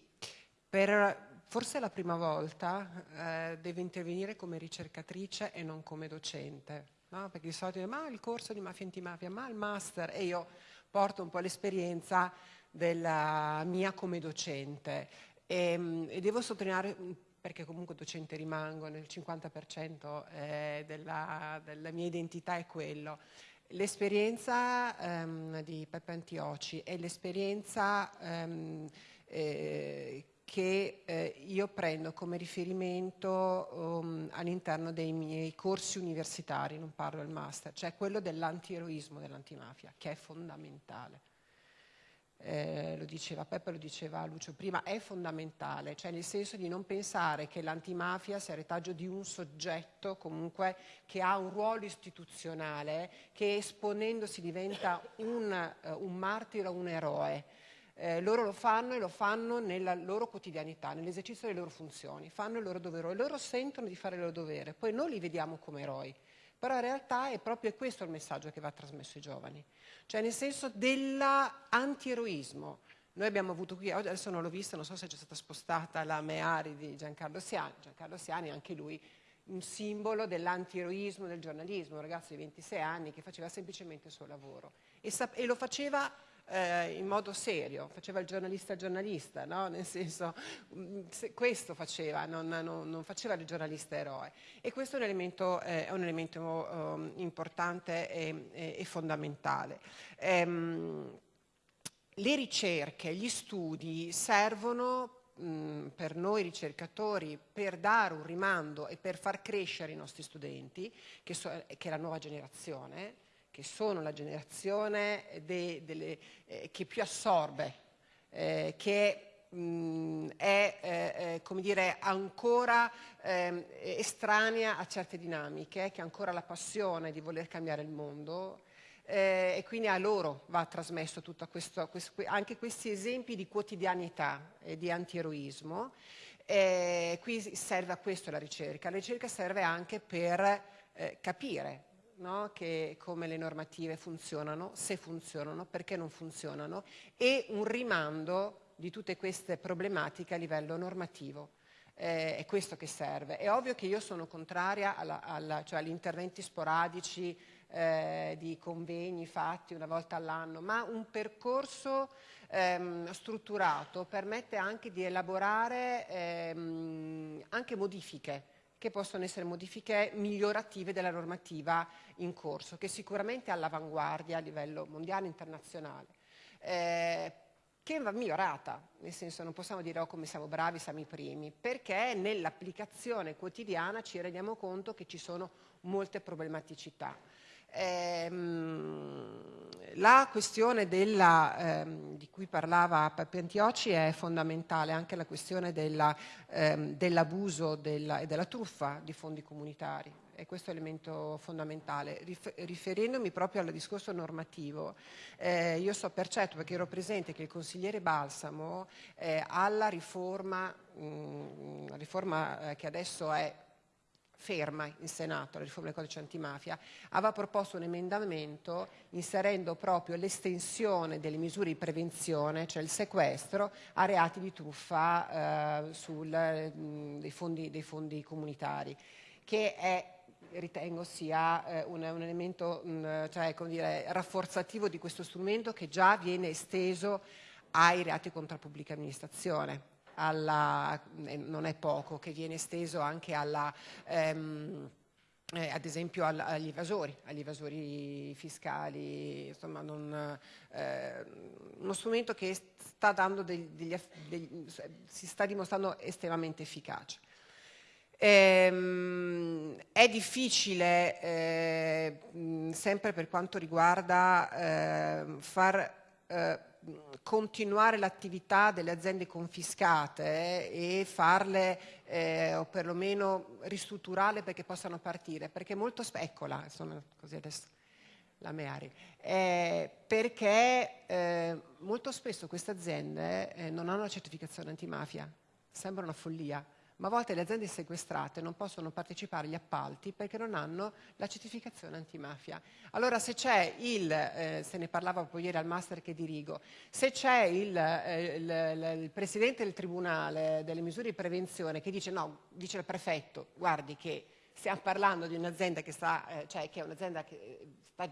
per forse la prima volta eh, devo intervenire come ricercatrice e non come docente, no? perché di solito ma il corso di mafia antimafia, ma il master e io porto un po' l'esperienza della mia come docente e, ehm, e devo sottolineare perché comunque docente rimango, nel 50% eh, della, della mia identità è quello. L'esperienza ehm, di Peppe Antioci e l'esperienza ehm, eh, che eh, io prendo come riferimento um, all'interno dei miei corsi universitari, non parlo del master, cioè quello dell'antieroismo dell'antimafia, che è fondamentale. Eh, lo diceva Peppe, lo diceva Lucio prima, è fondamentale, cioè nel senso di non pensare che l'antimafia sia retaggio di un soggetto comunque che ha un ruolo istituzionale, che esponendosi diventa un, uh, un martire o un eroe. Eh, loro lo fanno e lo fanno nella loro quotidianità, nell'esercizio delle loro funzioni, fanno il loro dovere loro sentono di fare il loro dovere, poi noi li vediamo come eroi, però in realtà è proprio questo il messaggio che va trasmesso ai giovani, cioè nel senso dell'antieroismo. Noi abbiamo avuto qui, adesso non l'ho vista, non so se c'è stata spostata la Meari di Giancarlo Siani, Giancarlo Siani anche lui un simbolo dell'antieroismo del giornalismo, un ragazzo di 26 anni che faceva semplicemente il suo lavoro. E, e lo faceva eh, in modo serio, faceva il giornalista giornalista, no? nel senso mm, questo faceva, non, non, non, faceva il giornalista eroe e questo è un elemento, eh, è un elemento um, importante e, e, e fondamentale. Ehm, le ricerche, gli studi servono mm, per noi ricercatori per dare un rimando e per far crescere i nostri studenti, che, so, che è la nuova generazione, che sono la generazione de, delle, eh, che più assorbe, eh, che mh, è eh, come dire, ancora ehm, estranea a certe dinamiche, che ha ancora la passione di voler cambiare il mondo eh, e quindi a loro va trasmesso questo, questo, anche questi esempi di quotidianità e di antieroismo. Eh, qui serve a questo la ricerca. La ricerca serve anche per eh, capire no? che, come le normative funzionano, se funzionano, perché non funzionano e un rimando di tutte queste problematiche a livello normativo. Eh, è questo che serve. È ovvio che io sono contraria alla, alla, cioè agli interventi sporadici eh, di convegni fatti una volta all'anno, ma un percorso ehm, strutturato permette anche di elaborare ehm, anche modifiche che possono essere modifiche migliorative della normativa in corso, che sicuramente è all'avanguardia a livello mondiale e internazionale. Eh, che va migliorata, nel senso non possiamo dire oh, come siamo bravi, siamo i primi, perché nell'applicazione quotidiana ci rendiamo conto che ci sono molte problematicità. Ehm, la questione ehm, di cui parlava Peppe Antioci è fondamentale, anche la questione ehm, dell'abuso della, e della truffa di fondi comunitari, e questo è elemento fondamentale. Rif riferendomi proprio al discorso normativo, eh, io so per certo, perché ero presente, che il consigliere Balsamo eh, alla riforma, mh, riforma eh, che adesso è ferma in Senato, la riforma del codice antimafia, aveva proposto un emendamento inserendo proprio l'estensione delle misure di prevenzione, cioè il sequestro, a reati di truffa eh, sul, mh, dei, fondi, dei fondi comunitari, che è ritengo sia eh, un, un, elemento mh, cioè, dire, rafforzativo di questo strumento che già viene esteso ai reati contro la pubblica amministrazione alla, eh, non è poco, che viene esteso anche alla, ehm, eh, ad esempio agli evasori, agli evasori fiscali, insomma non, eh, uno strumento che sta dando degli, degli, degli, si sta dimostrando estremamente efficace. Ehm, è difficile, eh, sempre per quanto riguarda eh, far eh, continuare l'attività delle aziende confiscate eh, e farle eh, o perlomeno ristrutturarle perché possano partire, perché molto eccola, insomma, così adesso la Meari, eh, perché eh, molto spesso queste aziende eh, non hanno la certificazione antimafia, sembra una follia ma a volte le aziende sequestrate non possono partecipare agli appalti perché non hanno la certificazione antimafia. Allora se c'è il, eh, se ne parlava proprio ieri al master che dirigo, se c'è il, eh, il, il, presidente del tribunale delle misure di prevenzione che dice no, dice il prefetto, guardi che stiamo parlando di un'azienda che sta, eh, cioè che è un'azienda che sta,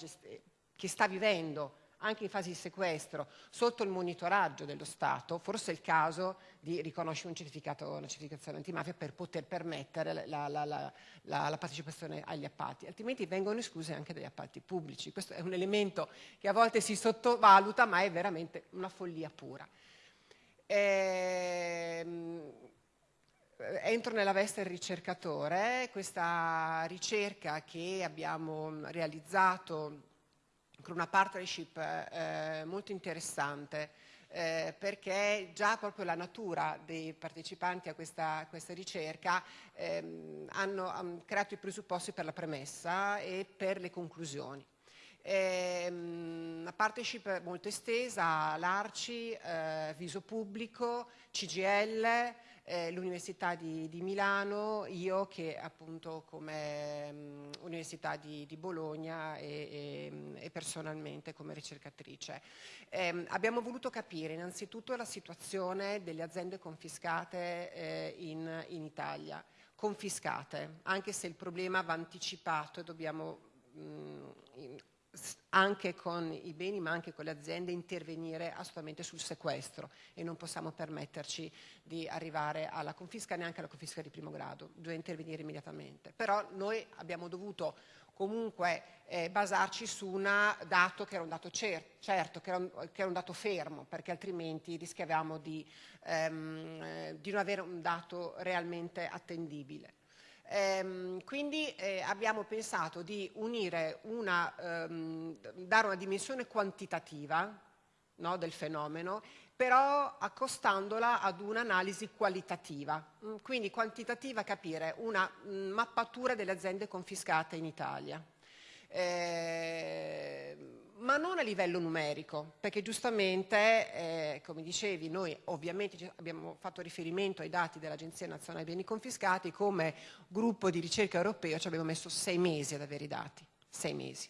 che sta vivendo anche in fase di sequestro, sotto il monitoraggio dello Stato, forse è il caso di riconoscere un certificato, una certificazione antimafia per poter permettere la, la, la, la, partecipazione agli appalti, altrimenti vengono escluse anche dagli appalti pubblici. Questo è un elemento che a volte si sottovaluta, ma è veramente una follia pura. Ehm, entro nella veste del ricercatore, questa ricerca che abbiamo realizzato con una partnership eh, molto interessante eh, perché già proprio la natura dei partecipanti a questa, questa ricerca ehm, hanno, hanno creato i presupposti per la premessa e per le conclusioni. Una partnership molto estesa, l'Arci, eh, Viso Pubblico, CGL, eh, l'Università di, di, Milano, io che appunto come um, Università di, di Bologna e, e, e, personalmente come ricercatrice. Eh, abbiamo voluto capire innanzitutto la situazione delle aziende confiscate eh, in, in Italia confiscate, anche se il problema va anticipato e dobbiamo mh, anche con i beni ma anche con le aziende intervenire assolutamente sul sequestro e non possiamo permetterci di arrivare alla confisca neanche alla confisca di primo grado, bisogna intervenire immediatamente. Però noi abbiamo dovuto comunque eh, basarci su un dato che era un dato cer certo, che era un, che era un, dato fermo, perché altrimenti rischiavamo di, ehm, di non avere un dato realmente attendibile. Ehm, quindi eh, abbiamo pensato di unire una, ehm, dare una dimensione quantitativa no, del fenomeno, però accostandola ad un'analisi qualitativa. Mm, quindi quantitativa capire una mm, mappatura delle aziende confiscate in Italia. Eh, ma non a livello numerico, perché giustamente, eh, come dicevi, noi ovviamente abbiamo fatto riferimento ai dati dell'Agenzia Nazionale Beni Confiscati, come gruppo di ricerca europeo ci abbiamo messo sei mesi ad avere i dati, sei mesi.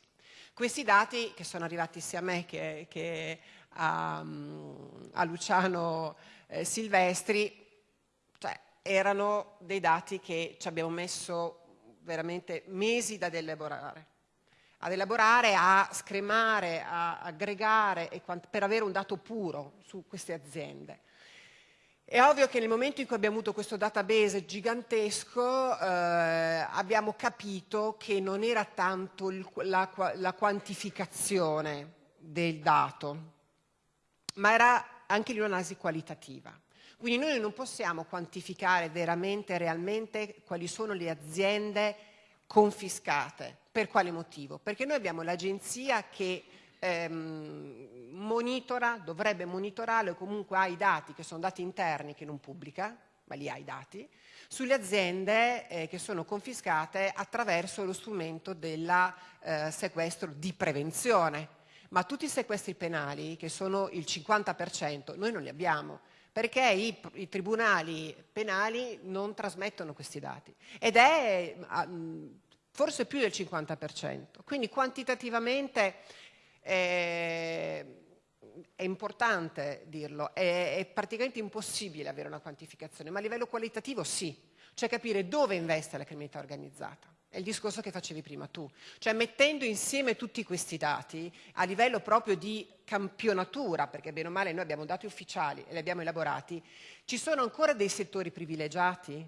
Questi dati che sono arrivati sia a me che, che a, a, Luciano eh, Silvestri, cioè, erano dei dati che ci abbiamo messo veramente mesi da elaborare ad elaborare, a scremare, a aggregare per avere un dato puro su queste aziende. È ovvio che nel momento in cui abbiamo avuto questo database gigantesco eh, abbiamo capito che non era tanto il, la, la quantificazione del dato, ma era anche un'analisi qualitativa. Quindi noi non possiamo quantificare veramente, realmente, quali sono le aziende confiscate. Per quale motivo? Perché noi abbiamo l'agenzia che ehm, monitora, dovrebbe monitorare o comunque ha i dati che sono dati interni che non pubblica, ma li ha i dati, sulle aziende eh, che sono confiscate attraverso lo strumento del eh, sequestro di prevenzione. Ma tutti i sequestri penali, che sono il 50%, noi non li abbiamo perché i, i, tribunali penali non trasmettono questi dati ed è forse più del 50%. Quindi quantitativamente eh, è importante dirlo, è, è praticamente impossibile avere una quantificazione, ma a livello qualitativo sì, cioè capire dove investe la criminalità organizzata. È il discorso che facevi prima tu, cioè mettendo insieme tutti questi dati a livello proprio di campionatura, perché bene o male noi abbiamo dati ufficiali e li abbiamo elaborati, ci sono ancora dei settori privilegiati?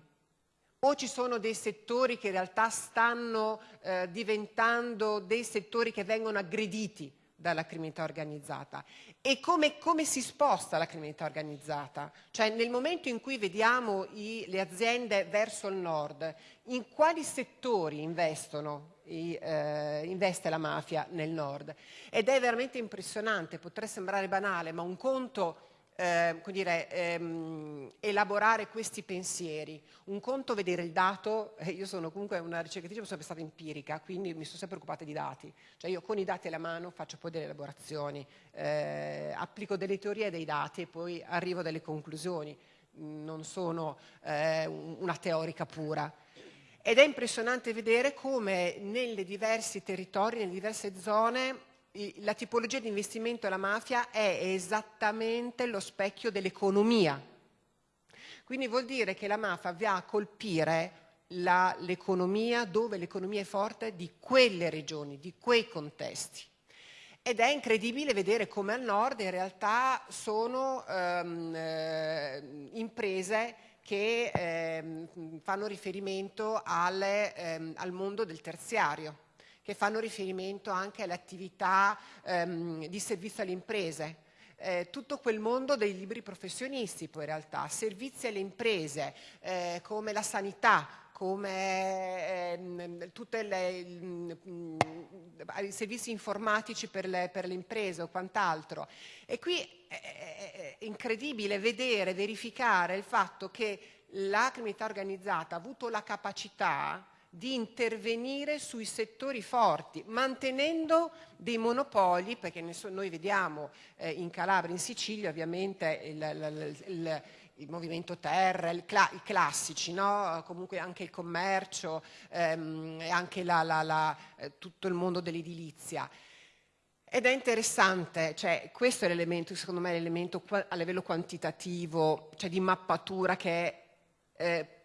O ci sono dei settori che in realtà stanno eh, diventando dei settori che vengono aggrediti dalla criminalità organizzata e come, come, si sposta la criminalità organizzata? Cioè nel momento in cui vediamo i, le aziende verso il nord, in quali settori investono, i, eh, investe la mafia nel nord? Ed è veramente impressionante, potrà sembrare banale, ma un conto eh, dire, ehm, elaborare questi pensieri. Un conto vedere il dato, eh, io sono comunque una ricercatrice, sono sempre stata empirica, quindi mi sono sempre occupata di dati. Cioè io con i dati alla mano faccio poi delle elaborazioni, eh, applico delle teorie dei dati e poi arrivo a delle conclusioni. Non sono eh, una teorica pura. Ed è impressionante vedere come nei diversi territori, nelle diverse zone, la tipologia di investimento della mafia è esattamente lo specchio dell'economia. Quindi vuol dire che la mafia va a colpire l'economia dove l'economia è forte di quelle regioni, di quei contesti. Ed è incredibile vedere come al nord in realtà sono ehm, eh, imprese che ehm, fanno riferimento alle, ehm, al mondo del terziario che fanno riferimento anche alle attività ehm, di servizio alle imprese. Eh, tutto quel mondo dei libri professionisti poi in realtà, servizi alle imprese eh, come la sanità, come ehm, tutti i servizi informatici per le, per le, imprese o quant'altro. E qui è, è incredibile vedere, verificare il fatto che la criminalità organizzata ha avuto la capacità di intervenire sui settori forti, mantenendo dei monopoli, perché noi vediamo eh, in Calabria, in Sicilia ovviamente il, il, il, il movimento terra, i classici, no? comunque anche il commercio ehm, anche la, la, la, eh, tutto il mondo dell'edilizia. Ed è interessante, cioè, questo è l'elemento, secondo me, l'elemento a livello quantitativo, cioè di mappatura che è eh,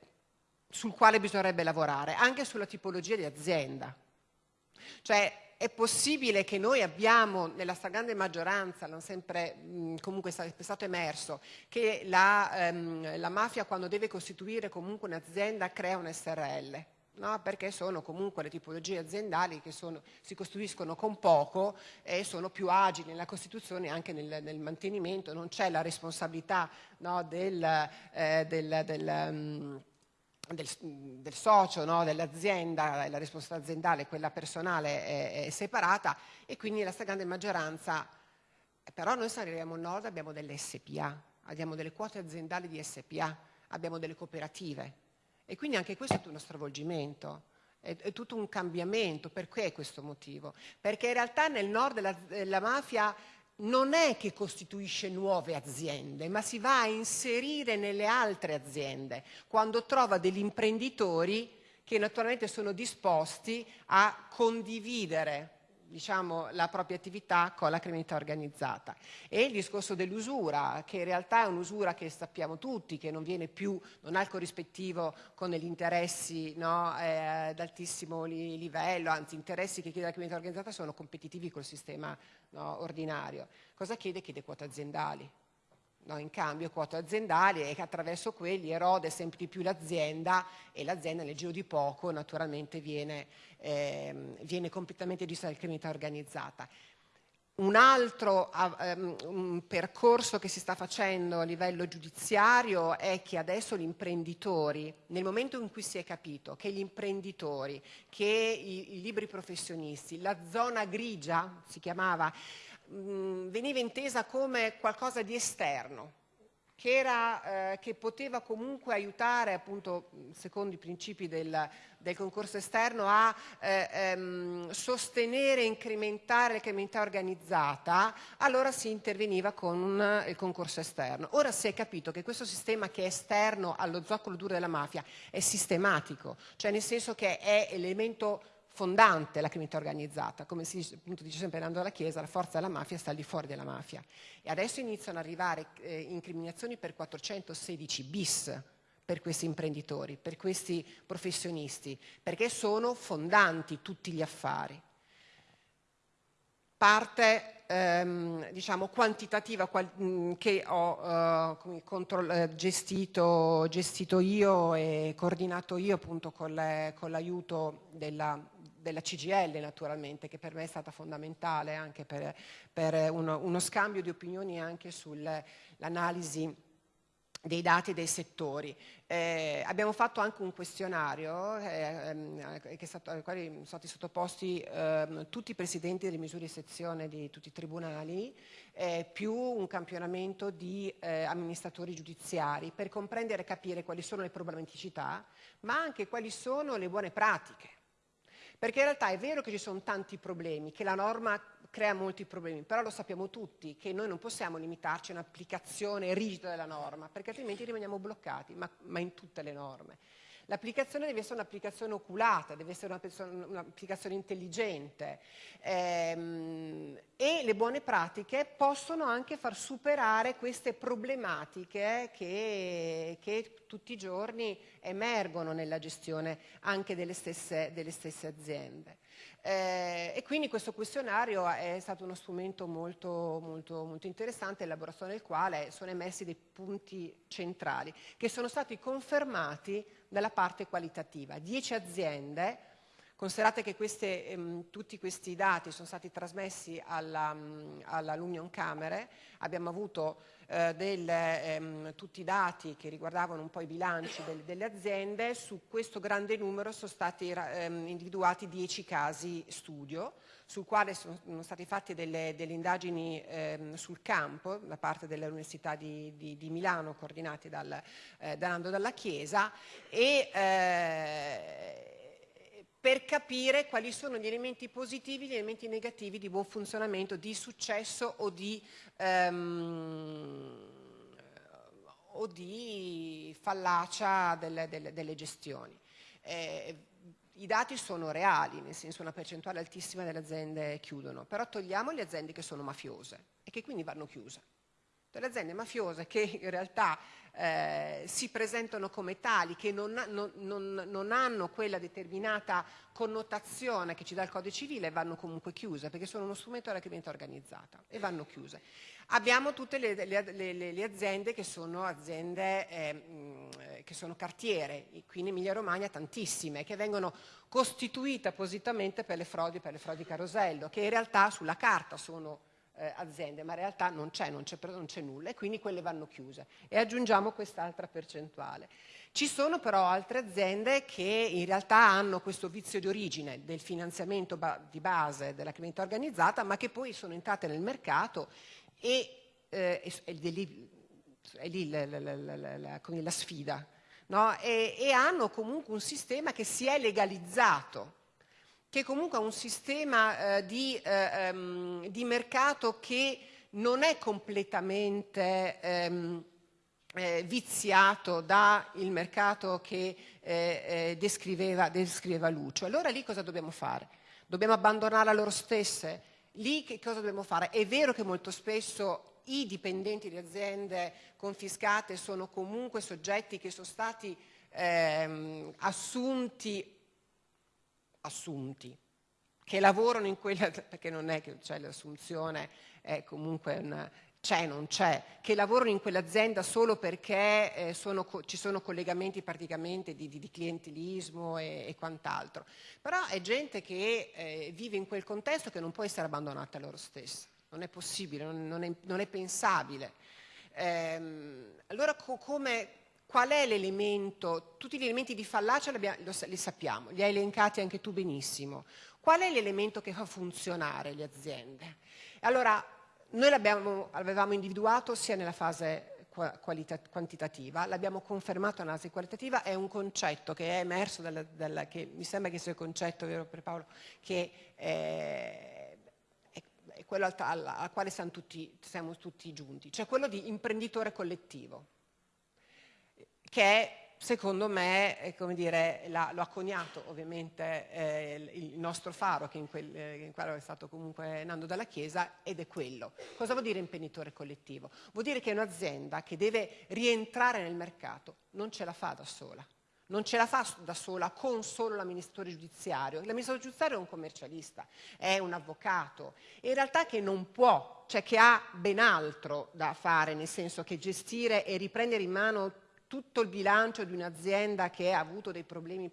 sul quale bisognerebbe lavorare, anche sulla tipologia di azienda. Cioè è possibile che noi abbiamo, nella stragrande maggioranza, non sempre comunque è stato emerso, che la, ehm, la mafia quando deve costituire comunque un'azienda crea un SRL. No? perché sono comunque le tipologie aziendali che sono, si costruiscono con poco e sono più agili nella costituzione e anche nel, nel, mantenimento, non c'è la responsabilità no, del, eh, del, del um, del, del, socio, no? dell'azienda, la responsabilità aziendale e quella personale è, è, separata e quindi la stragrande maggioranza, però noi al nord abbiamo delle SPA, abbiamo delle quote aziendali di SPA, abbiamo delle cooperative e quindi anche questo è uno stravolgimento. È, è tutto un cambiamento, perché questo motivo? Perché in realtà nel nord la, la mafia non è che costituisce nuove aziende, ma si va a inserire nelle altre aziende quando trova degli imprenditori che naturalmente sono disposti a condividere diciamo, la propria attività con la criminalità organizzata. E il discorso dell'usura, che in realtà è un'usura che sappiamo tutti, che non viene più, non ha il corrispettivo con gli interessi no, eh, ad altissimo livello, anzi interessi che chiede la criminalità organizzata sono competitivi col sistema no, ordinario. Cosa chiede? Chiede quote aziendali. No, in cambio quote aziendali e che attraverso quelli erode sempre di più l'azienda e l'azienda nel giro di poco naturalmente viene, eh, viene completamente gestita dalla criminalità organizzata. Un altro um, percorso che si sta facendo a livello giudiziario è che adesso gli imprenditori, nel momento in cui si è capito che gli imprenditori, che i, i libri professionisti, la zona grigia si chiamava, mh, veniva intesa come qualcosa di esterno, che, era, eh, che, poteva comunque aiutare, appunto, secondo i principi del, del concorso esterno, a eh, ehm, sostenere e incrementare la criminalità organizzata, allora si interveniva con un, il concorso esterno. Ora si è capito che questo sistema che è esterno allo zoccolo duro della mafia è sistematico, cioè nel senso che è elemento fondante la criminalità organizzata, come si appunto, dice sempre Nando della Chiesa, la forza della mafia sta al di fuori della mafia. E adesso iniziano ad arrivare eh, incriminazioni per 416 bis per questi imprenditori, per questi professionisti, perché sono fondanti tutti gli affari. Parte ehm, diciamo, quantitativa qual mm, che ho eh, eh, gestito, gestito, io e coordinato io appunto con l'aiuto della, della CGL naturalmente, che per me è stata fondamentale anche per, per uno, uno, scambio di opinioni anche sull'analisi dei dati dei settori. Eh, abbiamo fatto anche un questionario eh, ehm, stato, al quale sono stati sottoposti eh, tutti i presidenti delle misure di sezione di tutti i tribunali, eh, più un campionamento di eh, amministratori giudiziari per comprendere e capire quali sono le problematicità, ma anche quali sono le buone pratiche perché in realtà è vero che ci sono tanti problemi, che la norma crea molti problemi, però lo sappiamo tutti che noi non possiamo limitarci a un'applicazione rigida della norma, perché altrimenti rimaniamo bloccati, ma, ma in tutte le norme. L'applicazione deve essere un'applicazione oculata, deve essere un'applicazione intelligente ehm, e le buone pratiche possono anche far superare queste problematiche che, che tutti i giorni emergono nella gestione anche delle stesse, delle stesse aziende. Eh, e quindi questo questionario è stato uno strumento molto, molto, molto interessante, elaborazione del quale sono emersi dei punti centrali che sono stati confermati dalla parte qualitativa. Dieci aziende, considerate che queste, ehm, tutti questi dati sono stati trasmessi alla, alla L'Union Camere, abbiamo avuto eh, del, ehm, tutti i dati che riguardavano un po' i bilanci del, delle aziende, su questo grande numero sono stati ehm, individuati 10 casi studio, sul quale sono, sono state fatte delle, delle indagini ehm, sul campo da parte dell'Università di, di, di, Milano, coordinate dal, eh, da Nando Dalla Chiesa, e eh, per capire quali sono gli elementi positivi e gli elementi negativi di buon funzionamento, di successo o di, um, o di fallacia delle, delle, delle gestioni. Eh, I dati sono reali, nel senso una percentuale altissima delle aziende chiudono, però togliamo le aziende che sono mafiose e che quindi vanno chiuse. Le aziende mafiose che in realtà eh, si presentano come tali, che non, non, non, non, hanno quella determinata connotazione che ci dà il codice civile, vanno comunque chiuse, perché sono uno strumento della criminalità organizzata e vanno chiuse. Abbiamo tutte le, le, le, le aziende che sono aziende eh, che sono cartiere, qui in Emilia Romagna tantissime, che vengono costituite appositamente per le frodi, per le frodi carosello, che in realtà sulla carta sono eh, aziende, ma in realtà non c'è, non c'è nulla e quindi quelle vanno chiuse. E aggiungiamo quest'altra percentuale. Ci sono però altre aziende che in realtà hanno questo vizio di origine del finanziamento ba di base della criminalità organizzata, ma che poi sono entrate nel mercato e, eh, è lì, è lì la, la, la, la sfida. No? E, e hanno comunque un sistema che si è legalizzato che comunque ha un sistema eh, di, eh, um, di, mercato che non è completamente ehm, eh, viziato dal mercato che eh, eh, descriveva, descriveva Lucio. Allora lì cosa dobbiamo fare? Dobbiamo abbandonare loro stesse? Lì che cosa dobbiamo fare? È vero che molto spesso i dipendenti di aziende confiscate sono comunque soggetti che sono stati ehm, assunti assunti, che lavorano in quella, perché non è che c'è l'assunzione, è comunque un, c'è, non c'è, che lavorano in quell'azienda solo perché eh, sono, ci sono collegamenti praticamente di, di, di clientelismo e, e, quant'altro. Però è gente che eh, vive in quel contesto che non può essere abbandonata a loro stessa, non è possibile, non, non, è, non è, pensabile. Ehm, allora co come, Qual è l'elemento? Tutti gli elementi di fallacia li, sappiamo, li hai elencati anche tu benissimo. Qual è l'elemento che fa funzionare le aziende? Allora, noi l'avevamo individuato sia nella fase quantitativa, l'abbiamo confermato nell'analisi qualitativa, è un concetto che è emerso, dalla, dalla, che mi sembra che sia il concetto, vero per Paolo, che è, è, è quello al, al, al quale siamo tutti, siamo tutti giunti, cioè quello di imprenditore collettivo, che secondo me, dire, la, lo ha coniato ovviamente eh, il nostro faro, che in, quel, eh, in quello è stato comunque Nando dalla Chiesa, ed è quello. Cosa vuol dire imprenditore collettivo? Vuol dire che un'azienda che deve rientrare nel mercato, non ce la fa da sola. Non ce la fa da sola con solo l'amministratore giudiziario. L'amministratore giudiziario è un commercialista, è un avvocato, in realtà che non può, cioè che ha ben altro da fare, nel senso che gestire e riprendere in mano tutto il bilancio di un'azienda che ha avuto dei problemi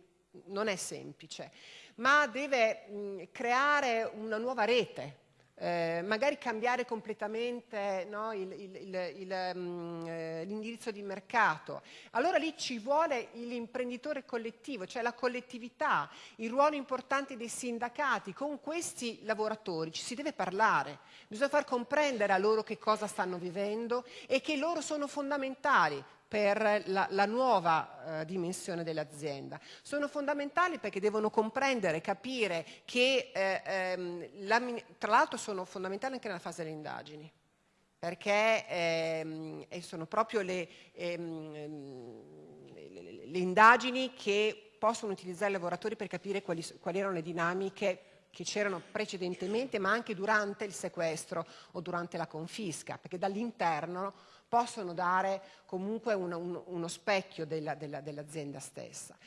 non è semplice, ma deve mh, creare una nuova rete, eh, magari cambiare completamente no, mm, eh, l'indirizzo di mercato. Allora lì ci vuole l'imprenditore collettivo, cioè la collettività, il ruolo importante dei sindacati. Con questi lavoratori ci si deve parlare, bisogna far comprendere a loro che cosa stanno vivendo e che loro sono fondamentali per la, la nuova eh, dimensione dell'azienda. Sono fondamentali perché devono comprendere, capire che, eh, ehm, tra l'altro sono fondamentali anche nella fase delle indagini, perché ehm, sono proprio le, ehm, le, le, indagini che possono utilizzare i lavoratori per capire quali, quali erano le dinamiche che c'erano precedentemente, ma anche durante il sequestro o durante la confisca, perché dall'interno possono dare comunque un, un, uno specchio della, della, dell'azienda stessa.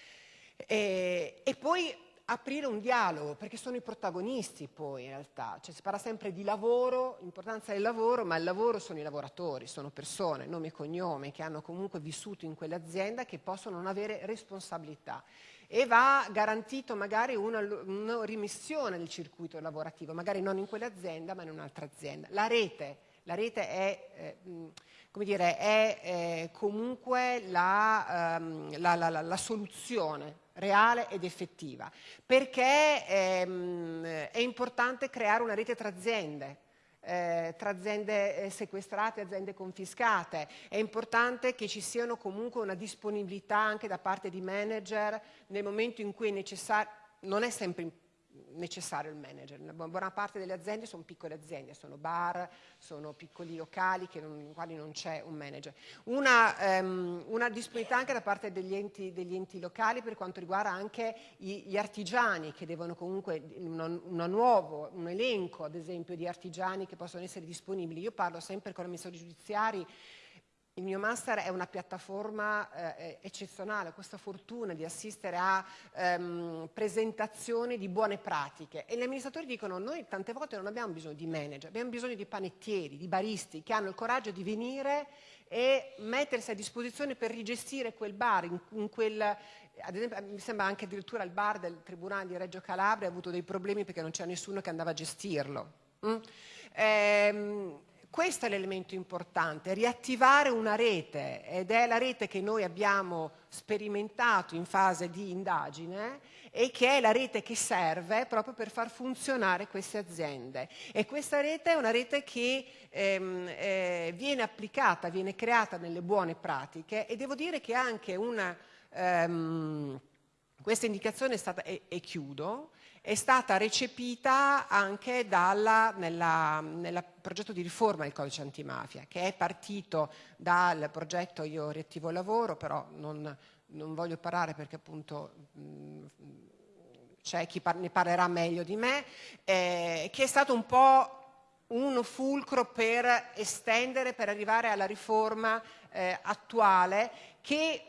E, e, poi aprire un dialogo, perché sono i protagonisti poi in realtà, cioè si parla sempre di lavoro, l'importanza del lavoro, ma il lavoro sono i lavoratori, sono persone, nome e cognome, che hanno comunque vissuto in quell'azienda che possono non avere responsabilità e va garantito magari una, una rimissione del circuito lavorativo, magari non in quell'azienda ma in un'altra azienda. La rete, la rete è, eh, come dire, è eh, comunque la, ehm, la, la, la, soluzione reale ed effettiva, perché ehm, è importante creare una rete tra aziende, eh, tra aziende eh, sequestrate e aziende confiscate. È importante che ci siano comunque una disponibilità anche da parte di manager nel momento in cui è necessario, non è sempre importante necessario il manager. Una buona parte delle aziende sono piccole aziende, sono bar, sono piccoli locali non, in quali non c'è un manager. Una, um, una, disponibilità anche da parte degli enti, degli enti, locali per quanto riguarda anche gli artigiani che devono comunque, una, una nuovo, un elenco ad esempio di artigiani che possono essere disponibili. Io parlo sempre con amministratori giudiziari il mio master è una piattaforma eh, eccezionale, ho questa fortuna di assistere a ehm, presentazioni di buone pratiche e gli amministratori dicono noi tante volte non abbiamo bisogno di manager, abbiamo bisogno di panettieri, di baristi che hanno il coraggio di venire e mettersi a disposizione per rigestire quel bar, in, in quel, ad esempio mi sembra anche addirittura il bar del Tribunale di Reggio Calabria ha avuto dei problemi perché non c'era nessuno che andava a gestirlo. Mm? Ehm, questo è l'elemento importante, riattivare una rete ed è la rete che noi abbiamo sperimentato in fase di indagine e che è la rete che serve proprio per far funzionare queste aziende. E questa rete è una rete che ehm, eh, viene applicata, viene creata nelle buone pratiche e devo dire che anche una... Ehm, questa indicazione è stata, e, e chiudo, è stata recepita anche nel progetto di riforma del codice antimafia, che è partito dal progetto Io riattivo lavoro, però non, non voglio parlare perché appunto c'è chi par ne parlerà meglio di me, eh, che è stato un po' un fulcro per estendere, per arrivare alla riforma eh, attuale che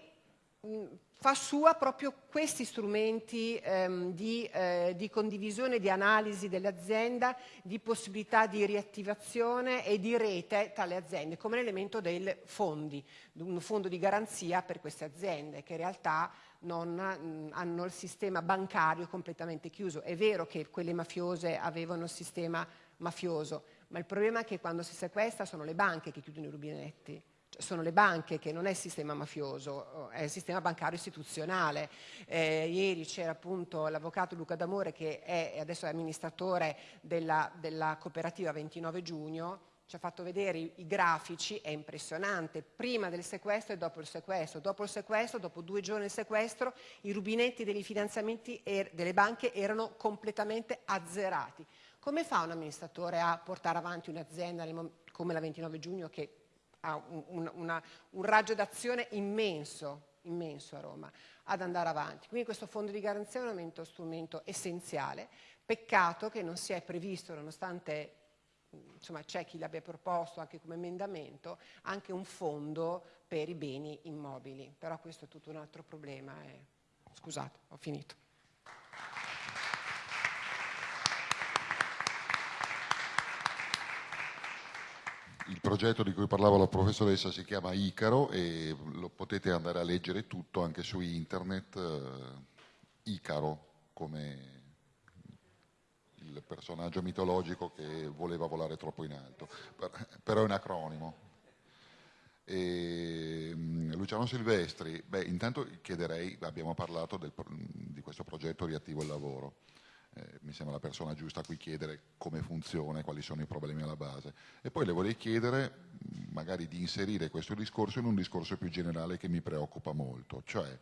mh, fa sua proprio questi strumenti ehm, di, eh, di, condivisione, di analisi dell'azienda, di possibilità di riattivazione e di rete tra le aziende, come l'elemento dei fondi, un fondo di garanzia per queste aziende che in realtà non mh, hanno il sistema bancario completamente chiuso. È vero che quelle mafiose avevano il sistema mafioso, ma il problema è che quando si sequestra sono le banche che chiudono i rubinetti sono le banche, che non è il sistema mafioso, è il sistema bancario istituzionale. Eh, ieri c'era appunto l'avvocato Luca D'Amore che è adesso è amministratore della, della cooperativa 29 giugno ci ha fatto vedere i, i, grafici, è impressionante, prima del sequestro e dopo il sequestro. Dopo il sequestro, dopo due giorni del sequestro, i rubinetti dei finanziamenti er, delle banche erano completamente azzerati. Come fa un amministratore a portare avanti un'azienda come la 29 giugno che ha un, un, una, un raggio d'azione immenso, immenso a Roma, ad andare avanti? Quindi questo fondo di garanzia è un momento, strumento essenziale. Peccato che non si è previsto, nonostante insomma c'è chi l'abbia proposto anche come emendamento, anche un fondo per i beni immobili, però questo è tutto un altro problema. Eh. Scusate, ho finito. Il progetto di cui parlava la professoressa si chiama Icaro e lo potete andare a leggere tutto anche su internet, eh, Icaro come il personaggio mitologico che voleva volare troppo in alto, però è un acronimo. E, mm, Luciano Silvestri, beh, intanto chiederei, abbiamo parlato del, di questo progetto riattivo il lavoro, eh, mi sembra la persona giusta a cui chiedere come funziona e quali sono i problemi alla base. E poi le vorrei chiedere magari di inserire questo discorso in un discorso più generale che mi preoccupa molto, cioè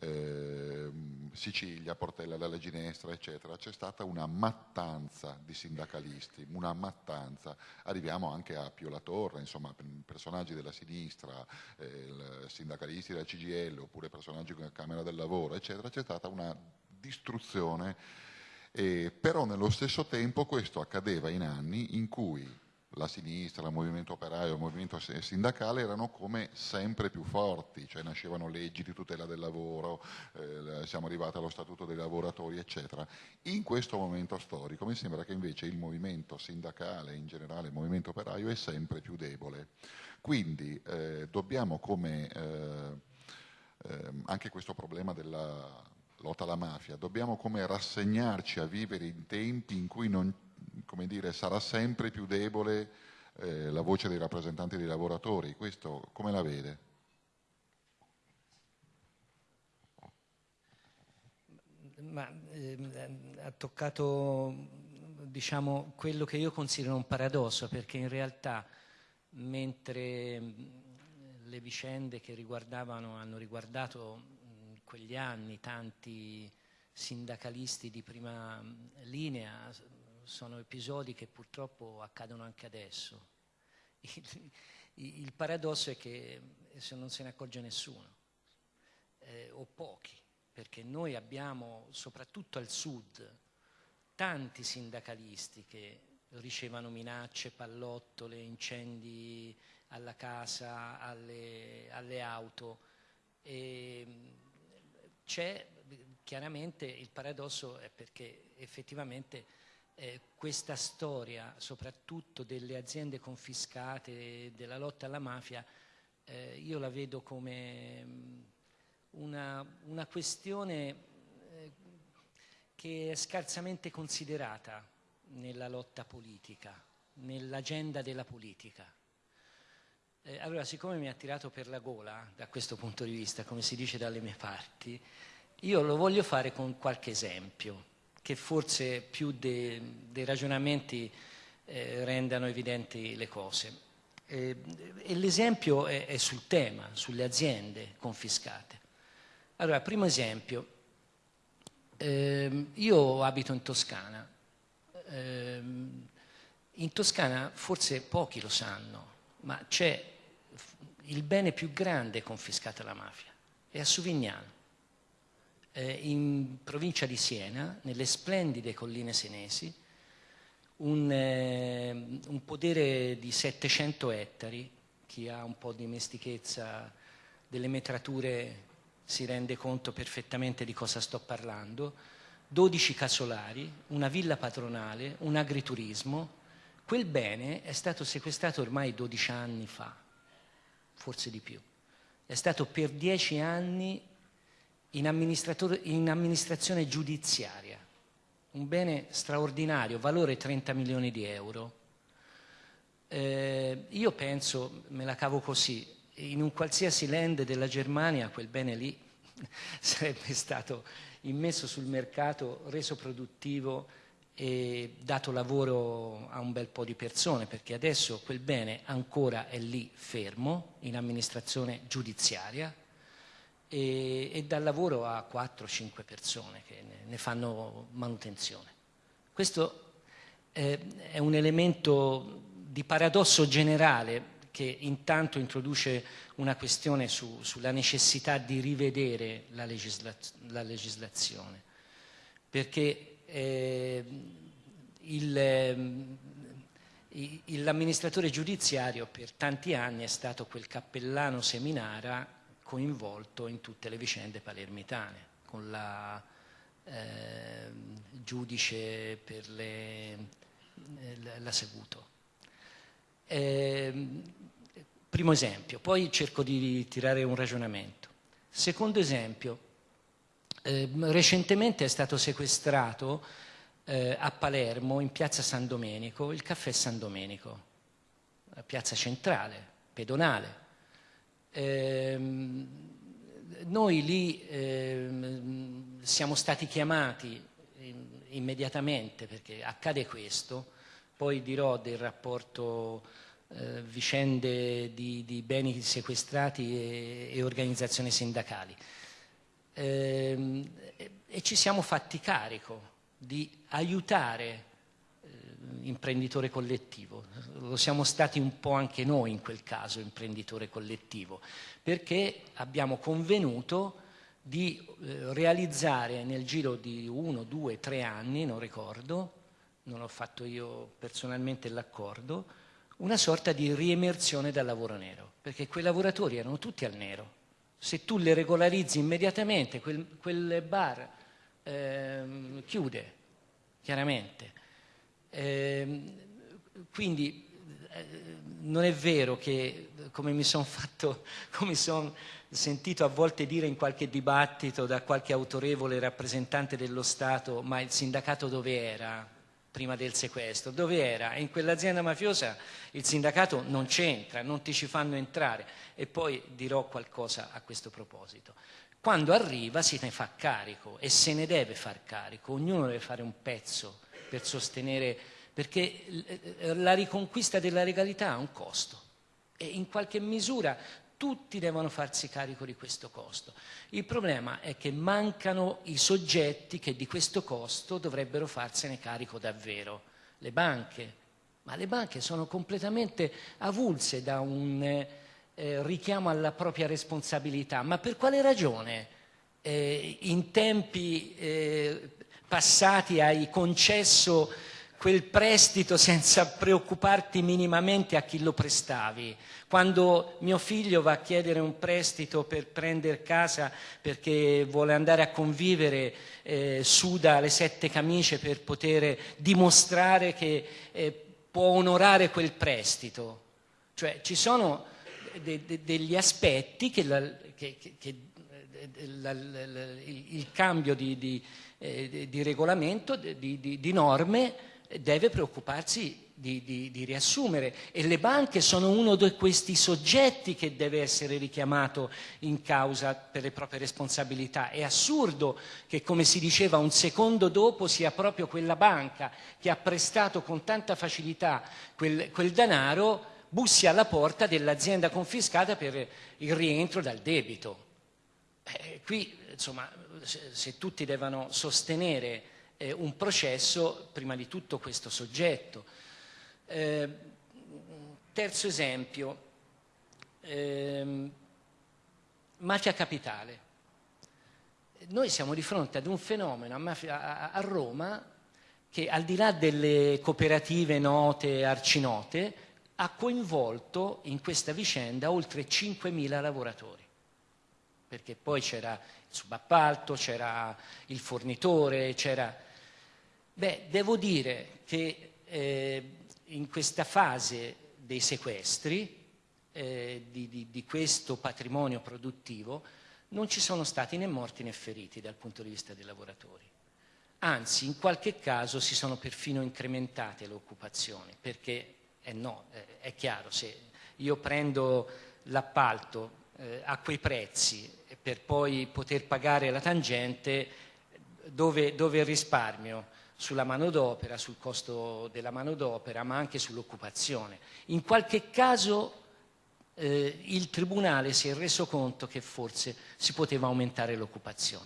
eh, Sicilia, Portella della Ginestra, eccetera, c'è stata una mattanza di sindacalisti, una mattanza. Arriviamo anche a Pio La Torre, insomma, personaggi della sinistra, eh, sindacalisti della CGL, oppure personaggi della Camera del Lavoro, eccetera, c'è stata una distruzione. Eh, però nello stesso tempo questo accadeva in anni in cui la sinistra, il movimento operaio, il movimento sindacale erano come sempre più forti, cioè nascevano leggi di tutela del lavoro, eh, siamo arrivati allo statuto dei lavoratori, eccetera. In questo momento storico mi sembra che invece il movimento sindacale, in generale il movimento operaio, è sempre più debole. Quindi eh, dobbiamo come eh, ehm, anche questo problema della lotta alla mafia, dobbiamo come rassegnarci a vivere in tempi in cui non dire, sarà sempre più debole eh, la voce dei rappresentanti dei lavoratori. Questo come la vede? Ma, ehm, ha toccato diciamo, quello che io considero un paradosso, perché in realtà mentre le vicende che riguardavano, hanno riguardato quegli anni tanti sindacalisti di prima linea, sono episodi che purtroppo accadono anche adesso. Il, il paradosso è che se non se ne accorge nessuno, eh, o pochi, perché noi abbiamo, soprattutto al sud, tanti sindacalisti che ricevono minacce, pallottole, incendi alla casa, alle, alle auto. E c'è chiaramente il paradosso è perché effettivamente eh, questa storia, soprattutto delle aziende confiscate, della lotta alla mafia, eh, io la vedo come mm, una, una questione eh, che è scarsamente considerata nella lotta politica, nell'agenda della politica. Eh, allora, siccome mi ha tirato per la gola da questo punto di vista, come si dice dalle mie parti, io lo voglio fare con qualche esempio che forse più dei de ragionamenti eh, rendano evidenti le cose. Eh, e l'esempio è, è, sul tema, sulle aziende confiscate. Allora, primo esempio, eh, io abito in Toscana. Ehm, in Toscana forse pochi lo sanno, ma c'è il bene più grande confiscato alla mafia, è a Suvignano eh, in provincia di Siena, nelle splendide colline senesi, un, eh, un, podere di 700 ettari, chi ha un po' di dimestichezza delle metrature si rende conto perfettamente di cosa sto parlando, 12 casolari, una villa patronale, un agriturismo. Quel bene è stato sequestrato ormai 12 anni fa, forse di più. È stato per 10 anni in, in amministrazione giudiziaria, un bene straordinario, valore 30 milioni di euro. Eh, io penso, me la cavo così, in un qualsiasi land della Germania quel bene lì sarebbe stato immesso sul mercato, reso produttivo e dato lavoro a un bel po' di persone, perché adesso quel bene ancora è lì fermo in amministrazione giudiziaria e, e dà lavoro a 4-5 persone che ne, ne, fanno manutenzione. Questo eh, è un elemento di paradosso generale che intanto introduce una questione su, sulla necessità di rivedere la, legisla la legislazione, perché eh, l'amministratore giudiziario per tanti anni è stato quel cappellano seminara coinvolto in tutte le vicende palermitane, con la eh, giudice per le, la Seguto. Eh, primo esempio, poi cerco di tirare un ragionamento. Secondo esempio, eh, recentemente è stato sequestrato eh, a Palermo, in piazza San Domenico, il caffè San Domenico, piazza centrale, pedonale. Eh, noi lì ehm, siamo stati chiamati immediatamente perché accade questo, poi dirò del rapporto eh, vicende di, di, beni sequestrati e, e organizzazioni sindacali. Eh, e ci siamo fatti carico di aiutare eh, collettivo. Lo siamo stati un po' anche noi in quel caso, imprenditore collettivo, perché abbiamo convenuto di eh, realizzare nel giro di uno, due, tre anni, non ricordo, non ho fatto io personalmente l'accordo, una sorta di riemersione dal lavoro nero, perché quei lavoratori erano tutti al nero. Se tu le regolarizzi immediatamente, quel, quel bar eh, chiude, chiaramente. Eh, quindi non è vero che, come mi sono sono sentito a volte dire in qualche dibattito da qualche autorevole rappresentante dello Stato, ma il sindacato dove era? Prima del sequestro, dove era? In quell'azienda mafiosa il sindacato non c'entra, non ti ci fanno entrare e poi dirò qualcosa a questo proposito. Quando arriva si ne fa carico e se ne deve far carico, ognuno deve fare un pezzo per sostenere, perché la riconquista della legalità ha un costo e in qualche misura tutti devono farsi carico di questo costo. Il problema è che mancano i soggetti che di questo costo dovrebbero farsene carico davvero. Le banche, ma le banche sono completamente avulse da un eh, richiamo alla propria responsabilità. Ma per quale ragione eh, in tempi eh, passati hai concesso quel prestito senza preoccuparti minimamente a chi lo prestavi. Quando mio figlio va a chiedere un prestito per prendere casa perché vuole andare a convivere, eh, suda le sette camicie per poter dimostrare che eh, può onorare quel prestito. Cioè ci sono de de degli aspetti che, la, che, che, che eh, la, la, il, cambio di, di, eh, di regolamento, di, di norme, deve preoccuparsi di, di, di, riassumere e le banche sono uno di questi soggetti che deve essere richiamato in causa per le proprie responsabilità. È assurdo che, come si diceva, un secondo dopo sia proprio quella banca che ha prestato con tanta facilità quel, quel denaro bussi alla porta dell'azienda confiscata per il rientro dal debito. Eh, qui, insomma, se, se tutti devono sostenere eh, un processo, prima di tutto questo soggetto. Eh, terzo esempio, ehm, mafia capitale. Noi siamo di fronte ad un fenomeno a, mafia, a Roma che al di là delle cooperative note, arcinote, ha coinvolto in questa vicenda oltre 5.000 lavoratori, perché poi c'era il subappalto, c'era il fornitore, c'era Beh, devo dire che eh, in questa fase dei sequestri eh, di, di, di questo patrimonio produttivo non ci sono stati né morti né feriti dal punto di vista dei lavoratori. Anzi, in qualche caso si sono perfino incrementate le occupazioni, perché eh no, eh, è chiaro, se io prendo l'appalto eh, a quei prezzi per poi poter pagare la tangente, dove, dove risparmio? Sulla manodopera, sul costo della manodopera, ma anche sull'occupazione. In qualche caso eh, il Tribunale si è reso conto che forse si poteva aumentare l'occupazione.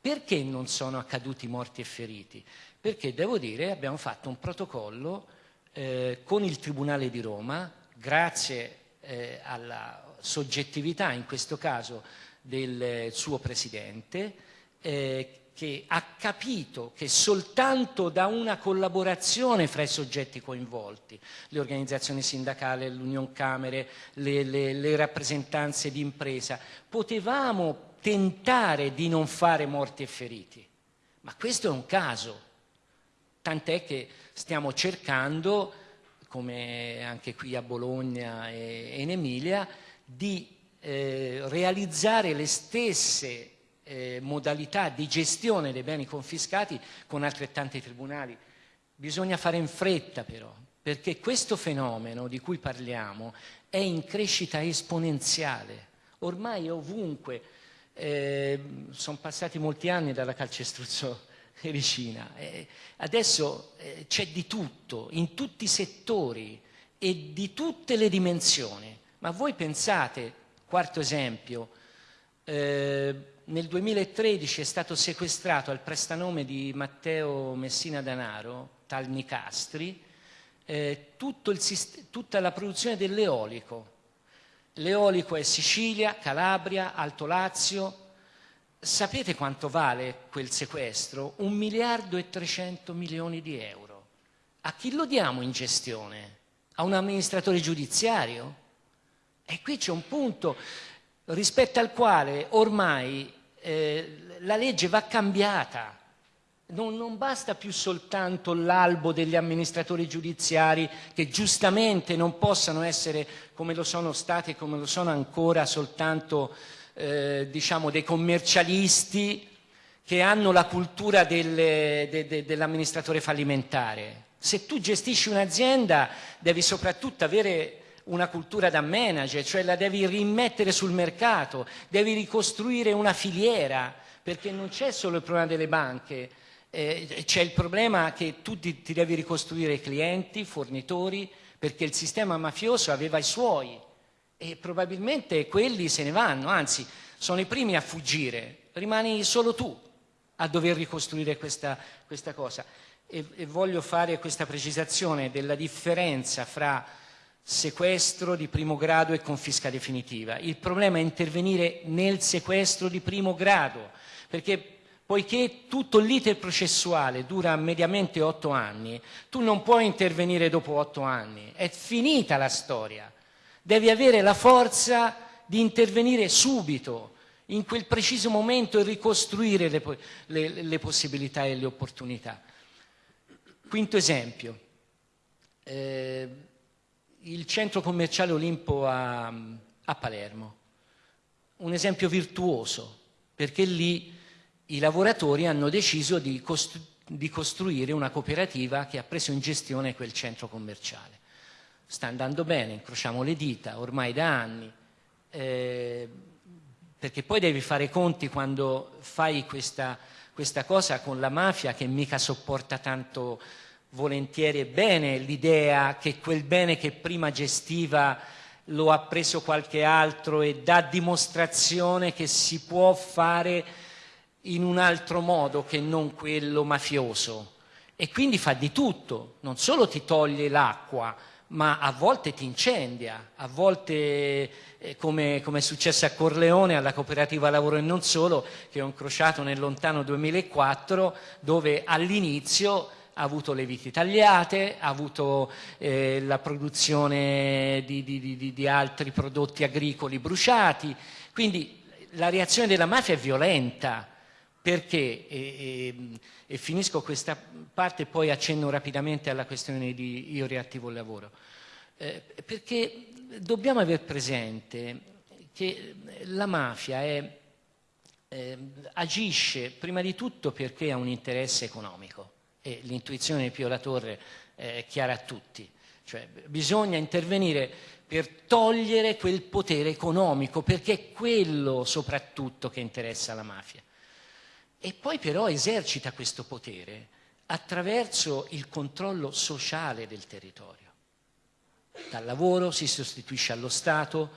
Perché non sono accaduti morti e feriti? Perché devo dire abbiamo fatto un protocollo eh, con il Tribunale di Roma, grazie eh, alla soggettività in questo caso del suo Presidente, eh, che ha capito che soltanto da una collaborazione fra i soggetti coinvolti, le organizzazioni sindacali, l'Union Camere, le, le, le rappresentanze di impresa, potevamo tentare di non fare morti e feriti. Ma questo è un caso, tant'è che stiamo cercando, come anche qui a Bologna e in Emilia, di eh, realizzare le stesse eh, modalità di gestione dei beni confiscati con altrettanti tribunali. Bisogna fare in fretta però, perché questo fenomeno di cui parliamo è in crescita esponenziale, ormai ovunque. Eh, sono passati molti anni dalla calcestruzzo ericina, eh, adesso eh, c'è di tutto, in tutti i settori e di tutte le dimensioni. Ma voi pensate, quarto esempio, eh, nel 2013 è stato sequestrato al prestanome di Matteo Messina Danaro, tal Nicastri, eh, tutta la produzione dell'eolico. L'eolico è Sicilia, Calabria, Alto Lazio. Sapete quanto vale quel sequestro? Un miliardo e 300 milioni di euro. A chi lo diamo in gestione? A un amministratore giudiziario? E qui c'è un punto rispetto al quale ormai eh, la legge va cambiata. Non, non, basta più soltanto l'albo degli amministratori giudiziari che giustamente non possano essere come lo sono stati e come lo sono ancora soltanto eh, diciamo dei commercialisti che hanno la cultura del, de, de, dell'amministratore fallimentare. Se tu gestisci un'azienda devi soprattutto avere una cultura da manager, cioè la devi rimettere sul mercato, devi ricostruire una filiera, perché non c'è solo il problema delle banche, eh, c'è il problema che tu ti, ti devi ricostruire clienti, fornitori, perché il sistema mafioso aveva i suoi e probabilmente quelli se ne vanno, anzi sono i primi a fuggire, rimani solo tu a dover ricostruire questa, questa cosa. E, e voglio fare questa precisazione della differenza fra sequestro di primo grado e confisca definitiva. Il problema è intervenire nel sequestro di primo grado, perché poiché tutto l'iter processuale dura mediamente otto anni, tu non puoi intervenire dopo otto anni, è finita la storia. Devi avere la forza di intervenire subito, in quel preciso momento e ricostruire le, le, le possibilità e le opportunità. Quinto esempio. Eh, il centro commerciale Olimpo a, a Palermo. Un esempio virtuoso, perché lì i lavoratori hanno deciso di, costru di, costruire una cooperativa che ha preso in gestione quel centro commerciale. Sta andando bene, incrociamo le dita, ormai da anni, eh, perché poi devi fare conti quando fai questa, questa cosa con la mafia che mica sopporta tanto volentieri e bene l'idea che quel bene che prima gestiva lo ha preso qualche altro e dà dimostrazione che si può fare in un altro modo che non quello mafioso. E quindi fa di tutto, non solo ti toglie l'acqua, ma a volte ti incendia, a volte eh, come, come, è successo a Corleone, alla cooperativa lavoro e non solo, che ho incrociato nel lontano 2004, dove all'inizio ha avuto le viti tagliate, ha avuto eh, la produzione di, di, di, di, altri prodotti agricoli bruciati, quindi la reazione della mafia è violenta, perché, e, e, e finisco questa parte e poi accenno rapidamente alla questione di io riattivo il lavoro, eh, perché dobbiamo aver presente che la mafia è, eh, agisce prima di tutto perché ha un interesse economico e l'intuizione di Pio La Torre è chiara a tutti, cioè bisogna intervenire per togliere quel potere economico, perché è quello soprattutto che interessa la mafia. E poi però esercita questo potere attraverso il controllo sociale del territorio. Dal lavoro si sostituisce allo Stato,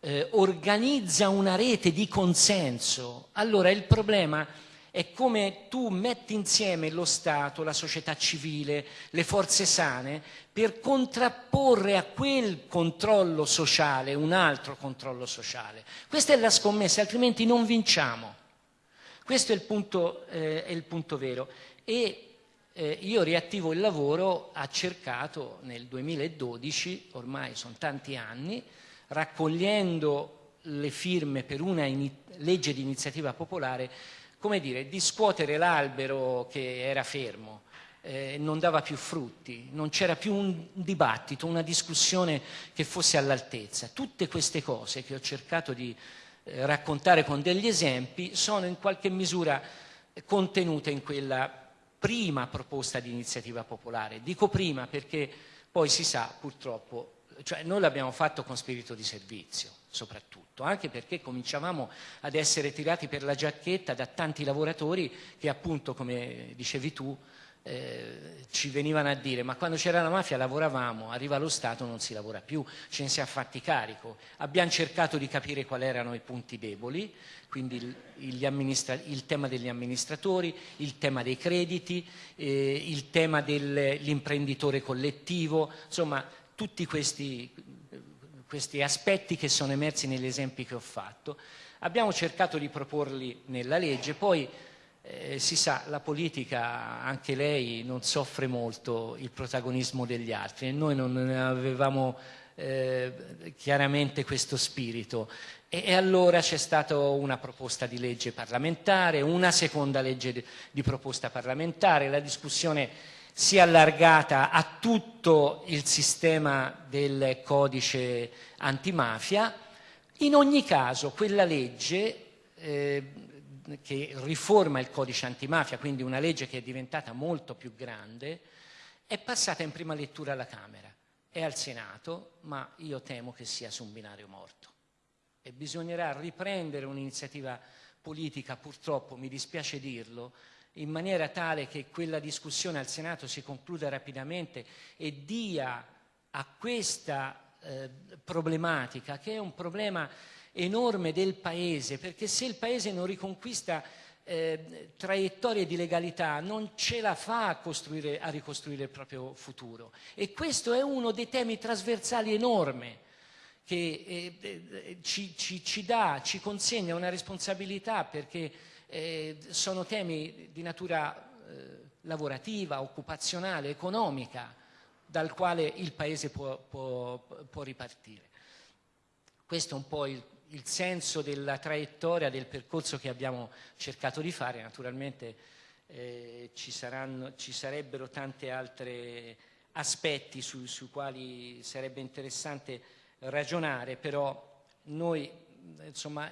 eh, organizza una rete di consenso. Allora il problema è come tu metti insieme lo Stato, la società civile, le forze sane per contrapporre a quel controllo sociale un altro controllo sociale. Questa è la scommessa, altrimenti non vinciamo. Questo è il punto, eh, è il punto vero. E eh, io riattivo il lavoro, ha cercato nel 2012, ormai sono tanti anni, raccogliendo le firme per una legge di iniziativa popolare, come dire, di scuotere l'albero che era fermo, eh, non dava più frutti, non c'era più un dibattito, una discussione che fosse all'altezza. Tutte queste cose che ho cercato di eh, raccontare con degli esempi sono in qualche misura contenute in quella prima proposta di iniziativa popolare. Dico prima perché poi si sa purtroppo cioè noi l'abbiamo fatto con spirito di servizio, soprattutto, anche perché cominciavamo ad essere tirati per la giacchetta da tanti lavoratori che appunto, come dicevi tu, eh, ci venivano a dire ma quando c'era la mafia lavoravamo, arriva lo Stato non si lavora più, ce ne siamo fatti carico. Abbiamo cercato di capire quali erano i punti deboli, quindi il, il tema degli amministratori, il tema dei crediti, eh, il tema dell'imprenditore collettivo, insomma tutti questi, questi aspetti che sono emersi negli esempi che ho fatto. Abbiamo cercato di proporli nella legge, poi eh, si sa, la politica, anche lei, non soffre molto il protagonismo degli altri e noi non avevamo eh, chiaramente questo spirito. E, e allora c'è stata una proposta di legge parlamentare, una seconda legge di, di proposta parlamentare, la discussione si è allargata a tutto il sistema del codice antimafia. In ogni caso quella legge eh, che riforma il codice antimafia, quindi una legge che è diventata molto più grande, è passata in prima lettura alla Camera e al Senato, ma io temo che sia su un binario morto. E bisognerà riprendere un'iniziativa politica, purtroppo, mi dispiace dirlo, in maniera tale che quella discussione al Senato si concluda rapidamente e dia a questa eh, problematica, che è un problema enorme del Paese, perché se il Paese non riconquista eh, traiettorie di legalità non ce la fa a, a, ricostruire il proprio futuro. E questo è uno dei temi trasversali enorme che eh, eh ci, ci, ci, dà, ci consegna una responsabilità perché eh, sono temi di natura eh, lavorativa, occupazionale, economica, dal quale il Paese può, può, può ripartire. Questo è un po' il, il, senso della traiettoria, del percorso che abbiamo cercato di fare. Naturalmente eh, ci, saranno, ci, sarebbero tanti altri aspetti sui su quali sarebbe interessante ragionare, però noi insomma,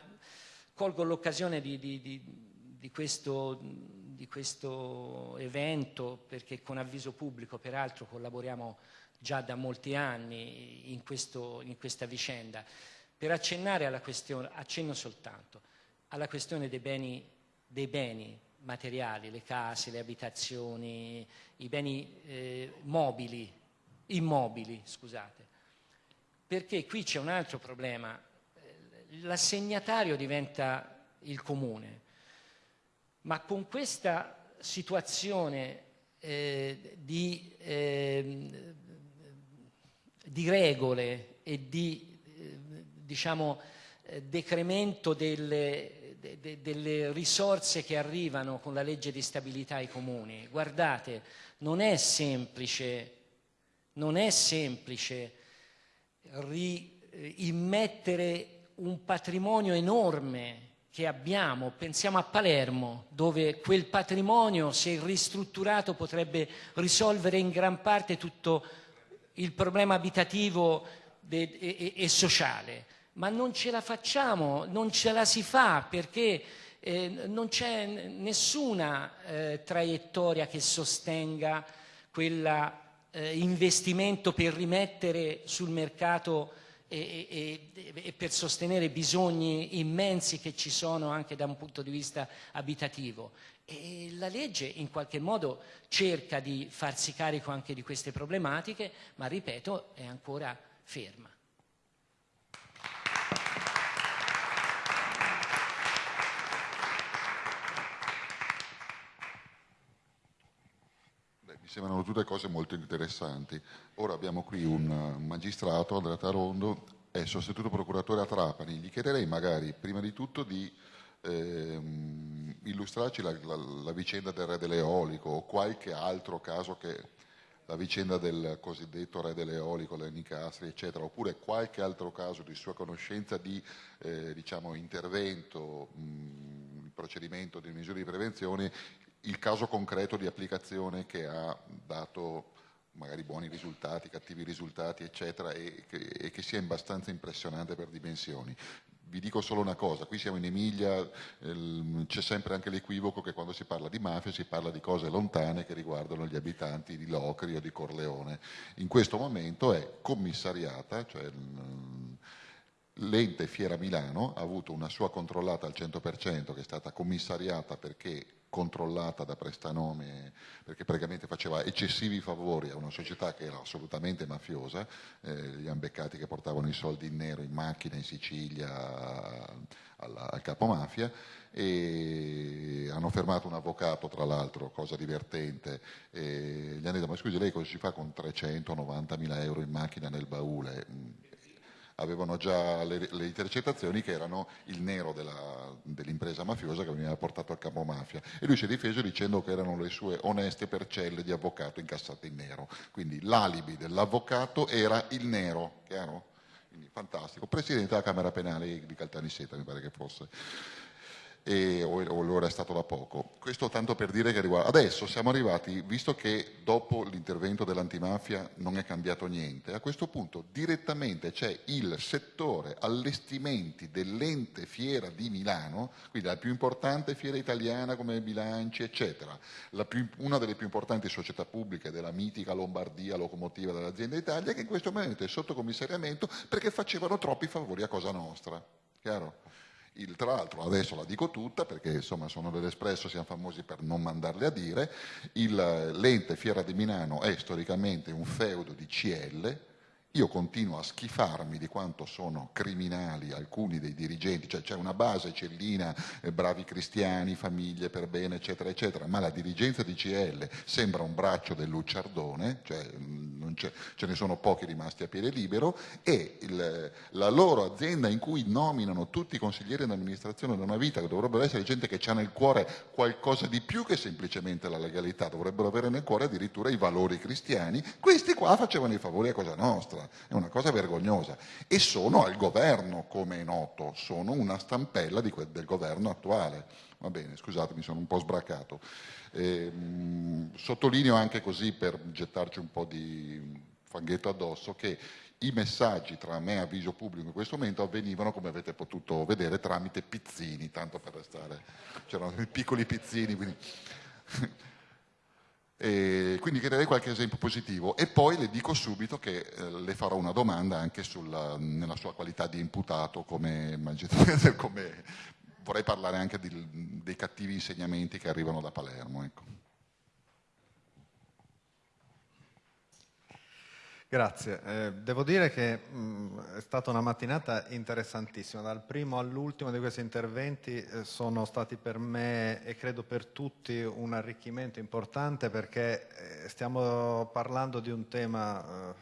colgo l'occasione di, di, di di questo, di questo evento, perché con avviso pubblico peraltro collaboriamo già da molti anni in, questo, in questa vicenda, per accennare alla questione, accenno soltanto, alla questione dei beni, dei beni materiali, le case, le abitazioni, i beni eh, mobili, immobili, scusate. Perché qui c'è un altro problema, l'assegnatario diventa il comune, ma con questa situazione eh, di, eh, di, regole e di eh, diciamo, eh, decremento delle, de, de, delle risorse che arrivano con la legge di stabilità ai comuni, guardate, non è semplice, non è semplice ri, eh, immettere un patrimonio enorme che abbiamo, pensiamo a Palermo, dove quel patrimonio, se ristrutturato, potrebbe risolvere in gran parte tutto il problema abitativo e, e, sociale, ma non ce la facciamo, non ce la si fa perché eh, non c'è nessuna eh, traiettoria che sostenga quell'investimento eh, per rimettere sul mercato e, e, e, per sostenere bisogni immensi che ci sono anche da un punto di vista abitativo. E la legge in qualche modo cerca di farsi carico anche di queste problematiche, ma ripeto, è ancora ferma. Sembrano tutte cose molto interessanti. Ora abbiamo qui un magistrato, Andrea Tarondo, è sostituto procuratore a Trapani. Gli chiederei magari, prima di tutto, di ehm, illustrarci la, la, la, vicenda del re dell'eolico o qualche altro caso che la vicenda del cosiddetto re dell'eolico, le Nicastri, eccetera, oppure qualche altro caso di sua conoscenza di eh, diciamo, intervento, mh, procedimento di misure di prevenzione il caso concreto di applicazione che ha dato magari buoni risultati, cattivi risultati, eccetera, e che, e che sia abbastanza impressionante per dimensioni. Vi dico solo una cosa, qui siamo in Emilia, ehm, c'è sempre anche l'equivoco che quando si parla di mafia si parla di cose lontane che riguardano gli abitanti di Locri o di Corleone. In questo momento è commissariata, cioè l'ente Fiera Milano ha avuto una sua controllata al 100% che è stata commissariata perché controllata da prestanome perché praticamente faceva eccessivi favori a una società che era assolutamente mafiosa, eh, li hanno beccati che portavano i soldi in nero in macchina in Sicilia al, al capomafia e hanno fermato un avvocato tra l'altro, cosa divertente, e gli hanno detto ma scusi lei cosa si fa con 390 mila euro in macchina nel baule? Avevano già le, le intercettazioni che erano il nero dell'impresa mafiosa che veniva portato al capo mafia e lui si è difeso dicendo che erano le sue oneste percelle di avvocato incassate in nero. Quindi l'alibi dell'avvocato era il nero, chiaro? Quindi fantastico. Presidente della Camera Penale di Caltanissetta mi pare che fosse e, o, o lo è stato da poco. Questo tanto per dire che riguarda... Adesso siamo arrivati, visto che dopo l'intervento dell'antimafia non è cambiato niente, a questo punto direttamente c'è il settore allestimenti dell'ente fiera di Milano, quindi la più importante fiera italiana come bilanci, eccetera, più, una delle più importanti società pubbliche della mitica Lombardia, locomotiva dell'azienda Italia, che in questo momento è sotto commissariamento perché facevano troppi favori a Cosa Nostra. Chiaro? Il, tra l'altro, adesso la dico tutta perché insomma sono dell'Espresso, siamo famosi per non mandarle a dire, l'ente Fiera di Milano è storicamente un feudo di CL, io continuo a schifarmi di quanto sono criminali alcuni dei dirigenti, cioè c'è una base cellina, eh, bravi cristiani, famiglie per bene, eccetera, eccetera, ma la dirigenza di CL sembra un braccio del lucciardone, cioè mm, ce ne sono pochi rimasti a piede libero, e il, la loro azienda in cui nominano tutti i consiglieri d'amministrazione da una vita, che dovrebbero essere gente che ha nel cuore qualcosa di più che semplicemente la legalità, dovrebbero avere nel cuore addirittura i valori cristiani, questi qua facevano i favori a Cosa Nostra cosa, è una cosa vergognosa. E sono al governo, come è noto, sono una stampella que- del governo attuale. Va bene, scusate, mi sono un po' sbracato. Eh, mh, sottolineo anche così, per gettarci un po' di fanghetto addosso, che i messaggi tra me e avviso pubblico in questo momento avvenivano, come avete potuto vedere, tramite pizzini, tanto per restare, c'erano piccoli pizzini, quindi e quindi chiederei qualche esempio positivo e poi le dico subito che eh, le farò una domanda anche sulla, nella sua qualità di imputato come, come vorrei parlare anche di, dei cattivi insegnamenti che arrivano da Palermo. Ecco. Grazie, eh, devo dire che mh, è stata una mattinata interessantissima, dal primo all'ultimo di questi interventi eh, sono stati per me e credo per tutti un arricchimento importante perché eh, stiamo parlando di un tema eh,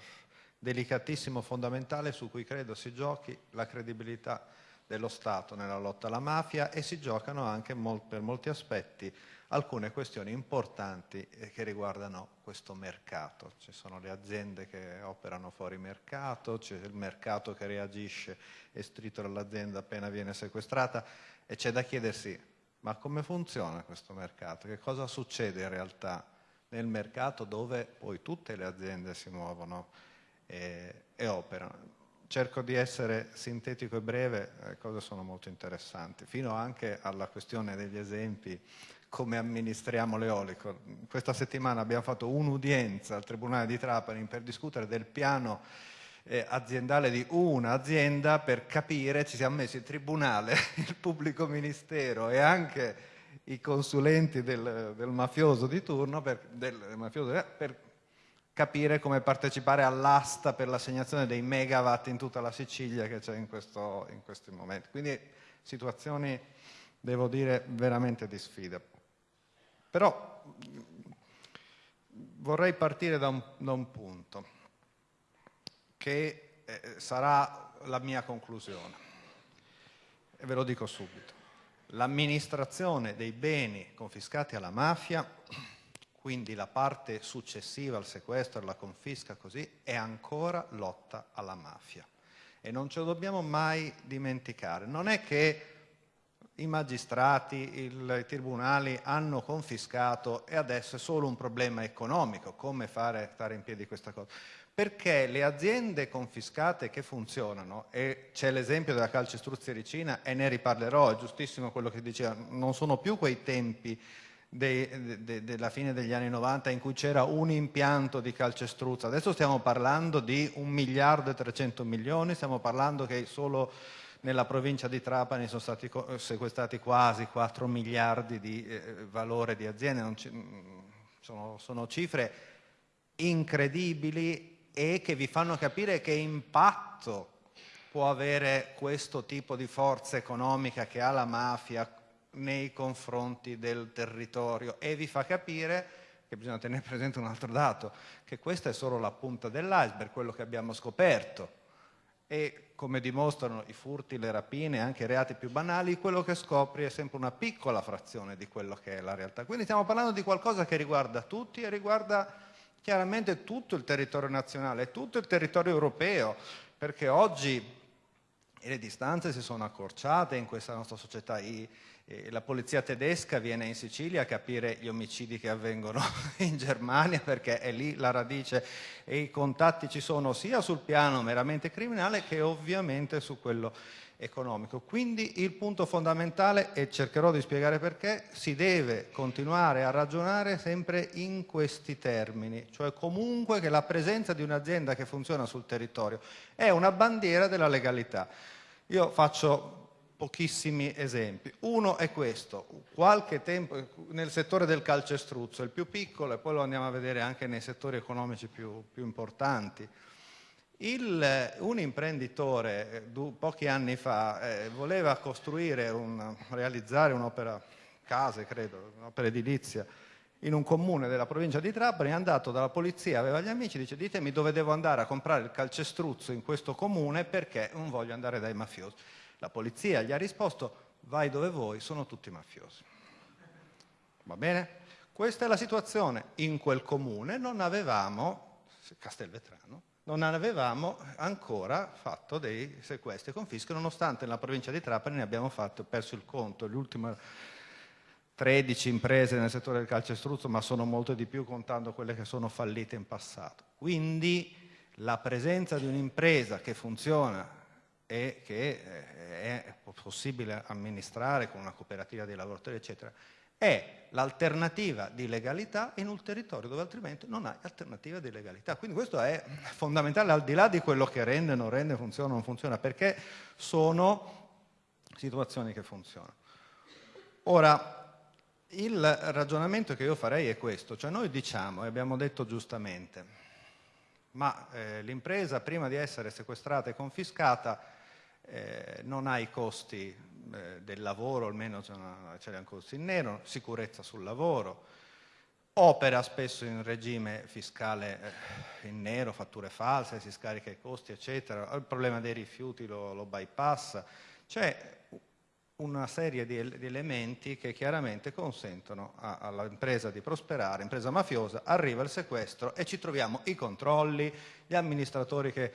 delicatissimo, fondamentale su cui credo si giochi la credibilità dello Stato nella lotta alla mafia e si giocano anche mol per molti aspetti alcune questioni importanti eh, che riguardano questo mercato. Ci sono le aziende che operano fuori mercato, c'è il mercato che reagisce e stritora l'azienda appena viene sequestrata e c'è da chiedersi ma come funziona questo mercato? Che cosa succede in realtà nel mercato dove poi tutte le aziende si muovono e, e operano? Cerco di essere sintetico e breve, le cose sono molto interessanti, fino anche alla questione degli esempi come amministriamo l'eolico. Questa settimana abbiamo fatto un'udienza al Tribunale di Trapani per discutere del piano eh, aziendale di un'azienda per capire, ci siamo messi il tribunale, il pubblico ministero e anche i consulenti del, del mafioso di turno per, del mafioso, per capire come partecipare all'asta per l'assegnazione dei megawatt in tutta la Sicilia che c'è in, in questi momenti. Quindi situazioni, devo dire, veramente di sfida. Però vorrei partire da un, da un punto che eh, sarà la mia conclusione e ve lo dico subito. L'amministrazione dei beni confiscati alla mafia, quindi la parte successiva al sequestro, alla confisca così, è ancora lotta alla mafia. E non ce lo dobbiamo mai dimenticare. Non è che i magistrati, i tribunali hanno confiscato e adesso è solo un problema economico, come fare stare in piedi questa cosa. Perché le aziende confiscate che funzionano, e c'è l'esempio della calcestruzia Ricina e ne riparlerò, è giustissimo quello che diceva, non sono più quei tempi de, de, della fine degli anni 90 in cui c'era un impianto di calcestruzza, adesso stiamo parlando di un miliardo e 300 milioni, stiamo parlando che solo nella provincia di Trapani sono stati sequestrati quasi 4 miliardi di eh, valore di aziende, sono, sono cifre incredibili e che vi fanno capire che impatto può avere questo tipo di forza economica che ha la mafia nei confronti del territorio. E vi fa capire che bisogna tenere presente un altro dato, che questa è solo la punta dell'iceberg, quello che abbiamo scoperto. E come dimostrano i furti, le rapine, anche i reati più banali, quello che scopri è sempre una piccola frazione di quello che è la realtà. Quindi stiamo parlando di qualcosa che riguarda tutti e riguarda chiaramente tutto il territorio nazionale, tutto il territorio europeo, perché oggi le distanze si sono accorciate in questa nostra società. I, eh, la polizia tedesca viene in Sicilia a capire gli omicidi che avvengono in Germania perché è lì la radice e i contatti ci sono sia sul piano meramente criminale che ovviamente su quello economico. Quindi il punto fondamentale, e cercherò di spiegare perché, si deve continuare a ragionare sempre in questi termini, cioè comunque che la presenza di un'azienda che funziona sul territorio è una bandiera della legalità. Io faccio pochissimi esempi. Uno è questo, qualche tempo nel settore del calcestruzzo, il più piccolo, e poi lo andiamo a vedere anche nei settori economici più, più importanti. Il, un imprenditore eh, pochi anni fa eh, voleva costruire, un, realizzare un'opera, case credo, un'opera edilizia, in un comune della provincia di Trapani, è andato dalla polizia, aveva gli amici, dice ditemi dove devo andare a comprare il calcestruzzo in questo comune perché non voglio andare dai mafiosi. La polizia gli ha risposto vai dove vuoi, sono tutti mafiosi. Va bene? Questa è la situazione. In quel comune non avevamo, Castelvetrano, non avevamo ancora fatto dei sequestri e confische, nonostante nella provincia di Trapani ne abbiamo fatto, perso il conto, l'ultima 13 imprese nel settore del calcestruzzo, ma sono molte di più contando quelle che sono fallite in passato. Quindi la presenza di un'impresa che funziona e che eh, è possibile amministrare con una cooperativa dei lavoratori, eccetera, è l'alternativa di legalità in un territorio dove altrimenti non hai alternativa di legalità. Quindi questo è fondamentale al di là di quello che rende, non rende, funziona non funziona, perché sono situazioni che funzionano. Ora, il ragionamento che io farei è questo, cioè noi diciamo, e abbiamo detto giustamente, ma eh, l'impresa prima di essere sequestrata e confiscata eh, non ha i costi eh, del lavoro, almeno ce l'ha ancora in nero, sicurezza sul lavoro, opera spesso in regime fiscale eh, in nero, fatture false, si scarica i costi, eccetera, il problema dei rifiuti lo, lo bypassa, c'è una serie di, di, elementi che chiaramente consentono all'impresa di prosperare, impresa mafiosa, arriva il sequestro e ci troviamo i controlli, gli amministratori che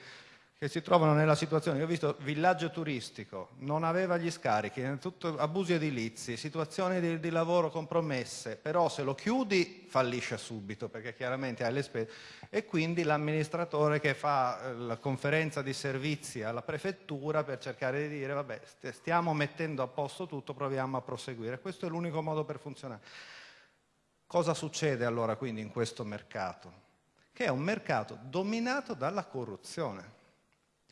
che si trovano nella situazione, io ho visto villaggio turistico, non aveva gli scarichi, tutto abusi edilizi, situazioni di, di, lavoro compromesse, però se lo chiudi fallisce subito perché chiaramente hai le spese e quindi l'amministratore che fa eh, la conferenza di servizi alla prefettura per cercare di dire vabbè stiamo mettendo a posto tutto, proviamo a proseguire, questo è l'unico modo per funzionare. Cosa succede allora quindi in questo mercato? Che è un mercato dominato dalla corruzione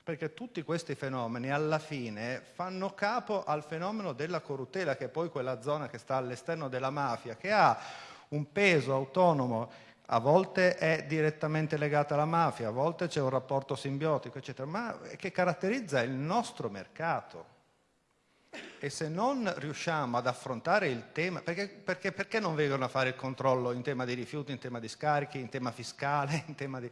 perché tutti questi fenomeni alla fine fanno capo al fenomeno della corruttela, che è poi quella zona che sta all'esterno della mafia, che ha un peso autonomo, a volte è direttamente legata alla mafia, a volte c'è un rapporto simbiotico, eccetera, ma che caratterizza il nostro mercato. E se non riusciamo ad affrontare il tema, perché, perché, perché non vengono a fare il controllo in tema di rifiuti, in tema di scarichi, in tema fiscale, in tema di...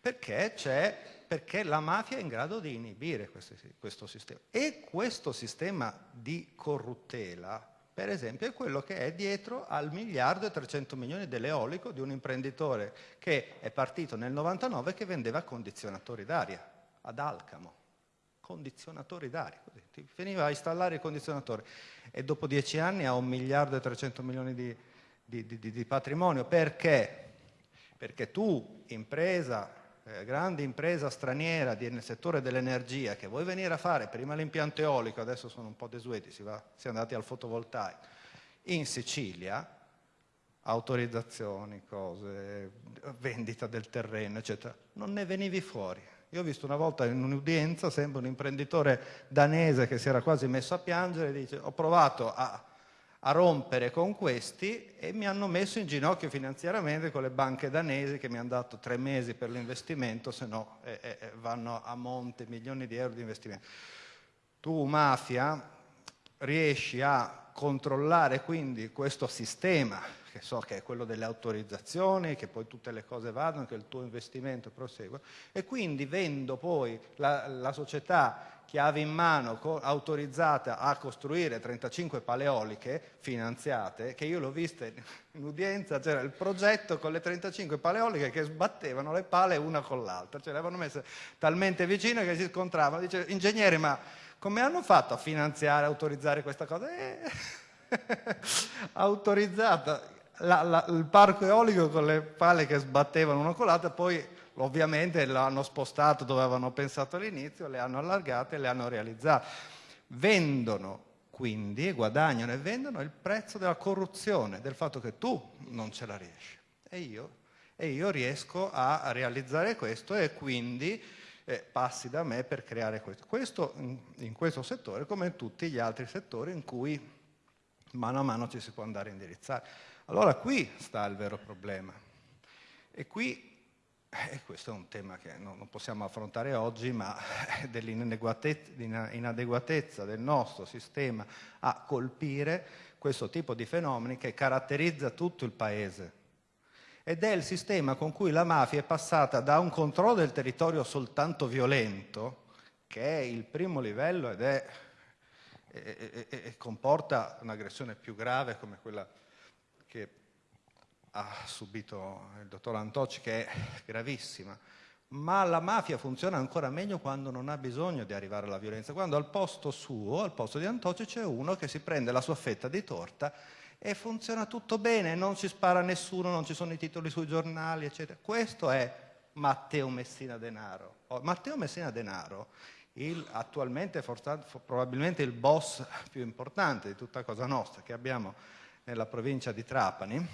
perché c'è perché la mafia è in grado di inibire questo, questo sistema. E questo sistema di corruttela, per esempio, è quello che è dietro al miliardo e 300 milioni dell'eolico di un imprenditore che è partito nel 99 che vendeva condizionatori d'aria ad Alcamo. Condizionatori d'aria. Ti veniva a installare i condizionatori e dopo dieci anni ha un miliardo e 300 milioni di, di, di, di patrimonio. Perché? Perché tu, impresa, eh, grande impresa straniera nel settore dell'energia che vuoi venire a fare prima l'impianto eolico, adesso sono un po' desueti, si, va, si è andati al fotovoltaico, in Sicilia, autorizzazioni, cose, vendita del terreno, eccetera, non ne venivi fuori. Io ho visto una volta in un'udienza, sempre un imprenditore danese che si era quasi messo a piangere, dice ho provato a a rompere con questi e mi hanno messo in ginocchio finanziariamente con le banche danesi che mi hanno dato tre mesi per l'investimento, se no eh, eh, eh, vanno a monte milioni di euro di investimento. Tu, mafia, riesci a controllare quindi questo sistema, che so che è quello delle autorizzazioni, che poi tutte le cose vadano, che il tuo investimento prosegue, e quindi vendo poi la, la società chiave in mano autorizzata a costruire 35 paleoliche finanziate, che io l'ho vista in udienza, c'era il progetto con le 35 paleoliche che sbattevano le pale una con l'altra, cioè le avevano messe talmente vicine che si scontravano. Dice, ingegneri, ma come hanno fatto a finanziare, autorizzare questa cosa? Eh, autorizzata la, la, il parco eolico con le pale che sbattevano una con l'altra, poi ovviamente l'hanno spostato dove avevano pensato all'inizio, le hanno allargate e le hanno realizzate. Vendono quindi, guadagnano e vendono il prezzo della corruzione, del fatto che tu non ce la riesci e io, e io riesco a realizzare questo e quindi eh, passi da me per creare questo. Questo in, in questo settore come in tutti gli altri settori in cui mano a mano ci si può andare a indirizzare. Allora qui sta il vero problema. E qui e questo è un tema che non possiamo affrontare oggi, ma dell'inadeguatezza del nostro sistema a colpire questo tipo di fenomeni che caratterizza tutto il Paese. Ed è il sistema con cui la mafia è passata da un controllo del territorio soltanto violento, che è il primo livello ed è, e, e, e comporta un'aggressione più grave come quella che ha subito il dottor Antocci, che è gravissima, ma la mafia funziona ancora meglio quando non ha bisogno di arrivare alla violenza, quando al posto suo, al posto di Antocci, c'è uno che si prende la sua fetta di torta e funziona tutto bene, non ci spara nessuno, non ci sono i titoli sui giornali, eccetera. Questo è Matteo Messina Denaro. Oh, Matteo Messina Denaro, il, attualmente forse, probabilmente il boss più importante di tutta Cosa Nostra che abbiamo nella provincia di Trapani,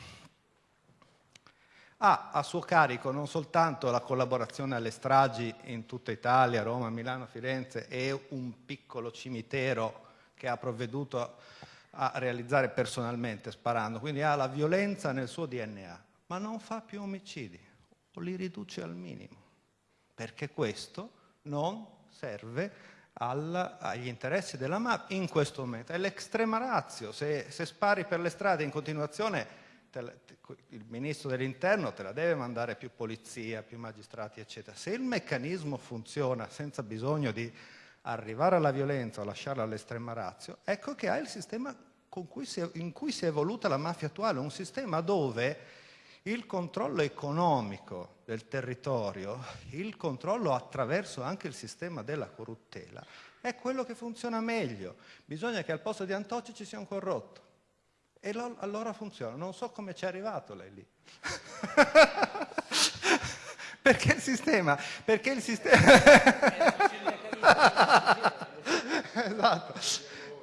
ha a suo carico non soltanto la collaborazione alle stragi in tutta Italia, Roma, Milano, Firenze e un piccolo cimitero che ha provveduto a realizzare personalmente sparando, quindi ha la violenza nel suo DNA, ma non fa più omicidi o li riduce al minimo, perché questo non serve al, agli interessi della mafia in questo momento. È l'extrema razio, se, se spari per le strade in continuazione il ministro dell'interno te la deve mandare più polizia, più magistrati, eccetera. Se il meccanismo funziona senza bisogno di arrivare alla violenza o lasciarla all'estrema razio, ecco che ha il sistema cui è, in cui si è evoluta la mafia attuale, un sistema dove il controllo economico del territorio, il controllo attraverso anche il sistema della corruttela, è quello che funziona meglio. Bisogna che al posto di Antocci ci sia un corrotto. E lo, allora funziona. Non so come ci è arrivato lei lì. perché il sistema, perché il sistema... esatto.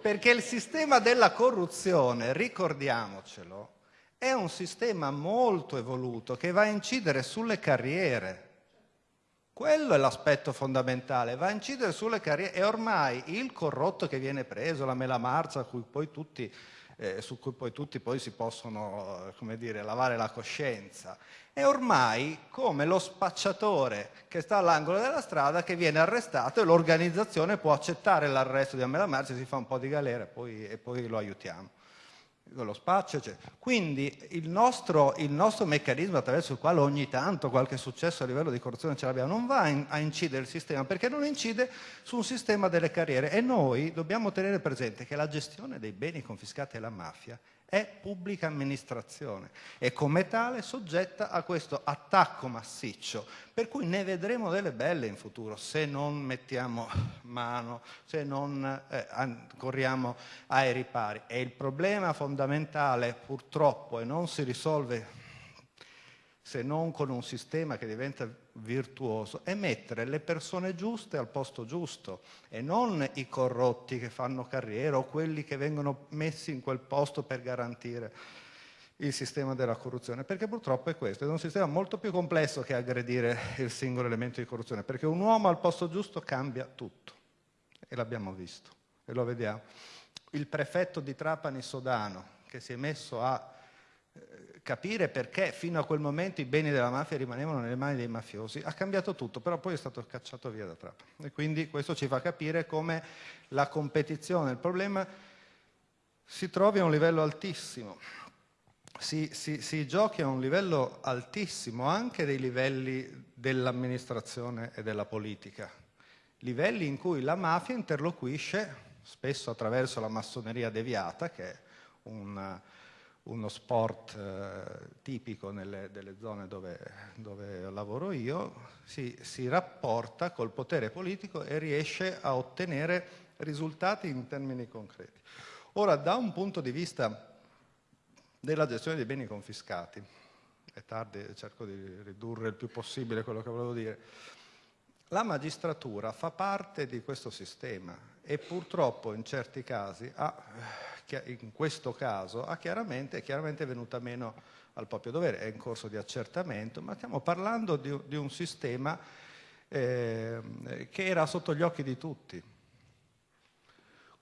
Perché il sistema della corruzione, ricordiamocelo, è un sistema molto evoluto che va a incidere sulle carriere. Quello è l'aspetto fondamentale, va a incidere sulle carriere. E ormai il corrotto che viene preso, la mela marcia, cui tutti, eh, su cui poi tutti poi si possono come dire, lavare la coscienza, è ormai come lo spacciatore che sta all'angolo della strada che viene arrestato e l'organizzazione può accettare l'arresto di Amela Marcia, si fa un po' di galera e poi, e poi lo aiutiamo lo spaccio, eccetera. Quindi il nostro, il nostro, meccanismo attraverso il quale ogni tanto qualche successo a livello di corruzione ce l'abbiamo non va in, a incidere il sistema perché non incide su un sistema delle carriere e noi dobbiamo tenere presente che la gestione dei beni confiscati alla mafia è pubblica amministrazione e come tale soggetta a questo attacco massiccio, per cui ne vedremo delle belle in futuro se non mettiamo mano, se non eh, corriamo ai ripari. E il problema fondamentale purtroppo e non si risolve se non con un sistema che diventa virtuoso, è mettere le persone giuste al posto giusto e non i corrotti che fanno carriera o quelli che vengono messi in quel posto per garantire il sistema della corruzione, perché purtroppo è questo, è un sistema molto più complesso che aggredire il singolo elemento di corruzione, perché un uomo al posto giusto cambia tutto, e l'abbiamo visto, e lo vediamo. Il prefetto di Trapani Sodano, che si è messo a capire perché fino a quel momento i beni della mafia rimanevano nelle mani dei mafiosi, ha cambiato tutto, però poi è stato cacciato via da Trapani. E quindi questo ci fa capire come la competizione, il problema si trovi a un livello altissimo, si, si, si giochi a un livello altissimo anche dei livelli dell'amministrazione e della politica, livelli in cui la mafia interloquisce spesso attraverso la massoneria deviata, che è un uno sport eh, tipico nelle delle zone dove, dove lavoro io, si, si, rapporta col potere politico e riesce a ottenere risultati in termini concreti. Ora, da un punto di vista della gestione dei beni confiscati, è tardi, cerco di ridurre il più possibile quello che volevo dire, la magistratura fa parte di questo sistema e purtroppo in certi casi ha in questo caso ha chiaramente, è chiaramente venuta meno al proprio dovere, è in corso di accertamento, ma stiamo parlando di, di un sistema eh, che era sotto gli occhi di tutti.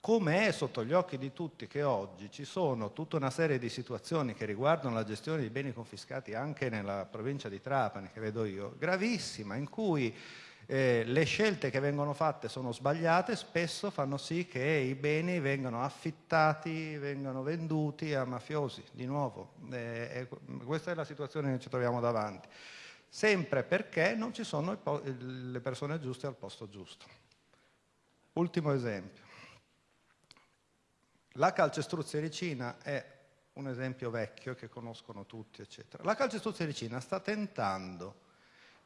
Come è sotto gli occhi di tutti che oggi ci sono tutta una serie di situazioni che riguardano la gestione dei beni confiscati anche nella provincia di Trapani, che vedo io, gravissima, in cui eh, le scelte che vengono fatte sono sbagliate, spesso fanno sì che i beni vengano affittati, vengano venduti a mafiosi, di nuovo. Eh, questa è la situazione che ci troviamo davanti, sempre perché non ci sono le persone giuste al posto giusto. Ultimo esempio. La calcestruzia ricina è un esempio vecchio che conoscono tutti, eccetera. La calcestruzia ricina sta tentando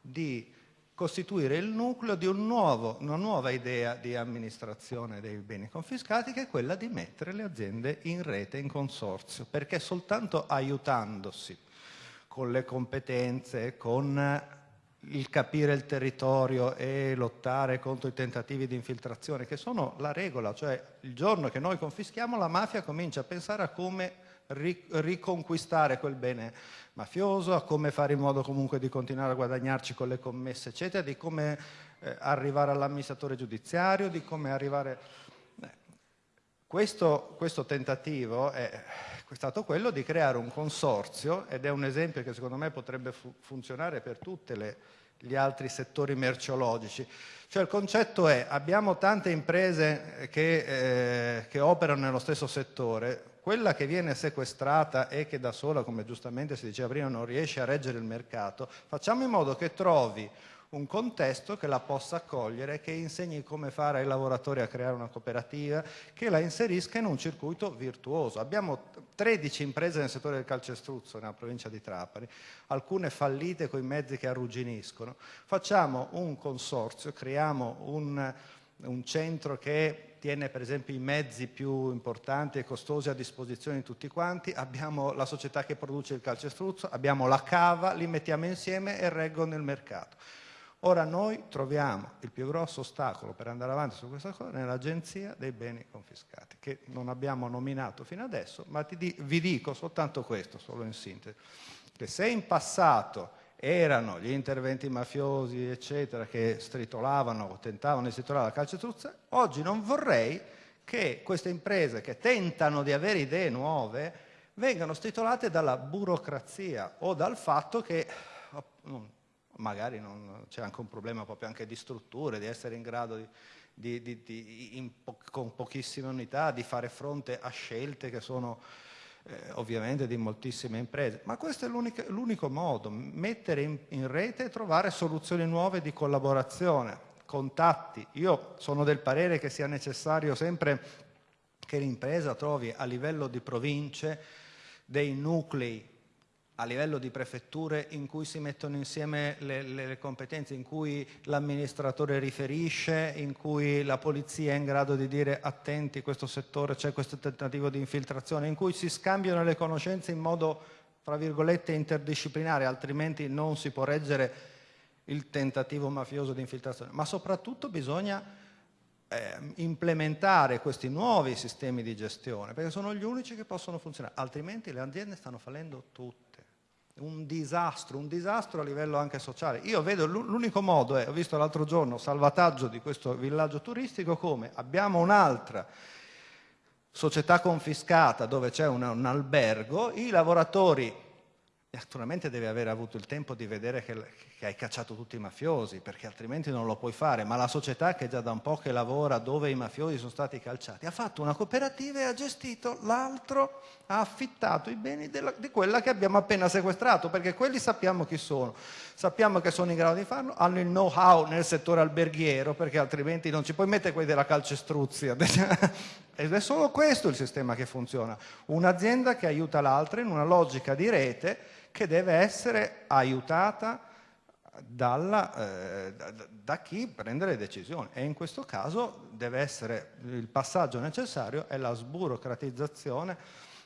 di costituire il nucleo di un nuovo, una nuova idea di amministrazione dei beni confiscati che è quella di mettere le aziende in rete, in consorzio, perché soltanto aiutandosi con le competenze, con il capire il territorio e lottare contro i tentativi di infiltrazione, che sono la regola, cioè il giorno che noi confischiamo la mafia comincia a pensare a come riconquistare quel bene mafioso, a come fare in modo comunque di continuare a guadagnarci con le commesse, eccetera, di come eh, arrivare all'amministratore giudiziario, di come arrivare... Eh, questo, questo, tentativo è, è, stato quello di creare un consorzio ed è un esempio che secondo me potrebbe fu funzionare per tutti gli altri settori merceologici. Cioè il concetto è abbiamo tante imprese che, eh, che operano nello stesso settore, quella che viene sequestrata e che da sola, come giustamente si diceva prima, non riesce a reggere il mercato, facciamo in modo che trovi un contesto che la possa accogliere, che insegni come fare ai lavoratori a creare una cooperativa, che la inserisca in un circuito virtuoso. Abbiamo 13 imprese nel settore del calcestruzzo nella provincia di Trapani, alcune fallite con i mezzi che arrugginiscono. Facciamo un consorzio, creiamo un, un centro che tiene per esempio i mezzi più importanti e costosi a disposizione di tutti quanti, abbiamo la società che produce il calcestruzzo, abbiamo la cava, li mettiamo insieme e reggono il mercato. Ora noi troviamo il più grosso ostacolo per andare avanti su questa cosa nell'agenzia dei beni confiscati, che non abbiamo nominato fino adesso, ma vi dico soltanto questo, solo in sintesi, che se in passato erano gli interventi mafiosi, eccetera, che stritolavano, tentavano di stritolare la calcestruzza, oggi non vorrei che queste imprese che tentano di avere idee nuove vengano stritolate dalla burocrazia o dal fatto che magari non, c'è anche un problema proprio anche di strutture, di essere in grado di, di, di, di po- con pochissime unità di fare fronte a scelte che sono eh, ovviamente di moltissime imprese, ma questo è l'unico, l'unico modo, mettere in, in rete e trovare soluzioni nuove di collaborazione, contatti. Io sono del parere che sia necessario sempre che l'impresa trovi a livello di province dei nuclei a livello di prefetture in cui si mettono insieme le, le, competenze, in cui l'amministratore riferisce, in cui la polizia è in grado di dire attenti, questo settore c'è questo tentativo di infiltrazione, in cui si scambiano le conoscenze in modo, tra virgolette, interdisciplinare, altrimenti non si può reggere il tentativo mafioso di infiltrazione. Ma soprattutto bisogna eh, implementare questi nuovi sistemi di gestione, perché sono gli unici che possono funzionare, altrimenti le aziende stanno fallendo tutte un disastro, un disastro a livello anche sociale. Io vedo l'unico modo è, ho visto l'altro giorno, salvataggio di questo villaggio turistico come abbiamo un'altra società confiscata dove c'è un, un albergo, i lavoratori naturalmente deve aver avuto il tempo di vedere che, che, hai cacciato tutti i mafiosi, perché altrimenti non lo puoi fare, ma la società che già da un po' che lavora dove i mafiosi sono stati calciati, ha fatto una cooperativa e ha gestito l'altro, ha affittato i beni della, di quella che abbiamo appena sequestrato, perché quelli sappiamo chi sono, sappiamo che sono in grado di farlo, hanno il know-how nel settore alberghiero, perché altrimenti non ci puoi mettere quelli della calcestruzia. Ed è solo questo il sistema che funziona, un'azienda che aiuta l'altra in una logica di rete, che deve essere aiutata dalla, eh, da, da, chi prende le decisioni e in questo caso deve essere il passaggio necessario è la sburocratizzazione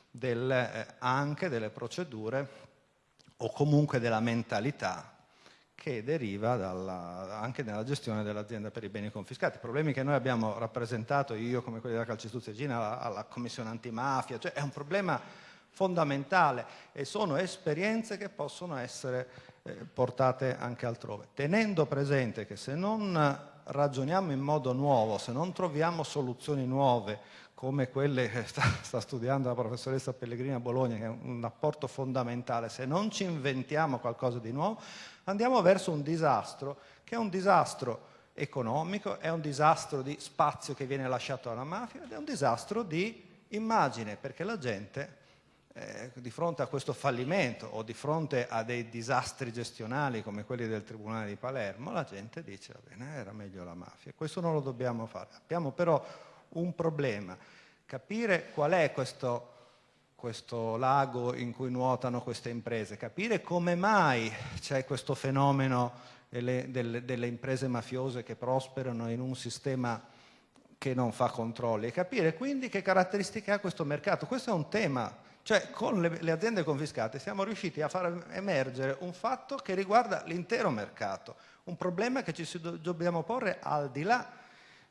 del, eh, anche delle procedure o comunque della mentalità che deriva dalla, anche nella gestione dell'azienda per i beni confiscati. Problemi che noi abbiamo rappresentato, io come quelli della Calcestruzia alla, alla Commissione antimafia, cioè è un problema fondamentale e sono esperienze che possono essere eh, portate anche altrove, tenendo presente che se non ragioniamo in modo nuovo, se non troviamo soluzioni nuove come quelle che sta, sta studiando la professoressa Pellegrini a Bologna, che è un apporto fondamentale, se non ci inventiamo qualcosa di nuovo, andiamo verso un disastro che è un disastro economico, è un disastro di spazio che viene lasciato alla mafia ed è un disastro di immagine, perché la gente eh, di fronte a questo fallimento o di fronte a dei disastri gestionali come quelli del Tribunale di Palermo, la gente dice, va bene, era meglio la mafia. Questo non lo dobbiamo fare. Abbiamo però un problema, capire qual è questo, questo lago in cui nuotano queste imprese, capire come mai c'è questo fenomeno delle, delle, delle imprese mafiose che prosperano in un sistema che non fa controlli e capire quindi che caratteristiche ha questo mercato. Questo è un tema cioè con le, le, aziende confiscate siamo riusciti a far emergere un fatto che riguarda l'intero mercato, un problema che ci dobbiamo porre al di là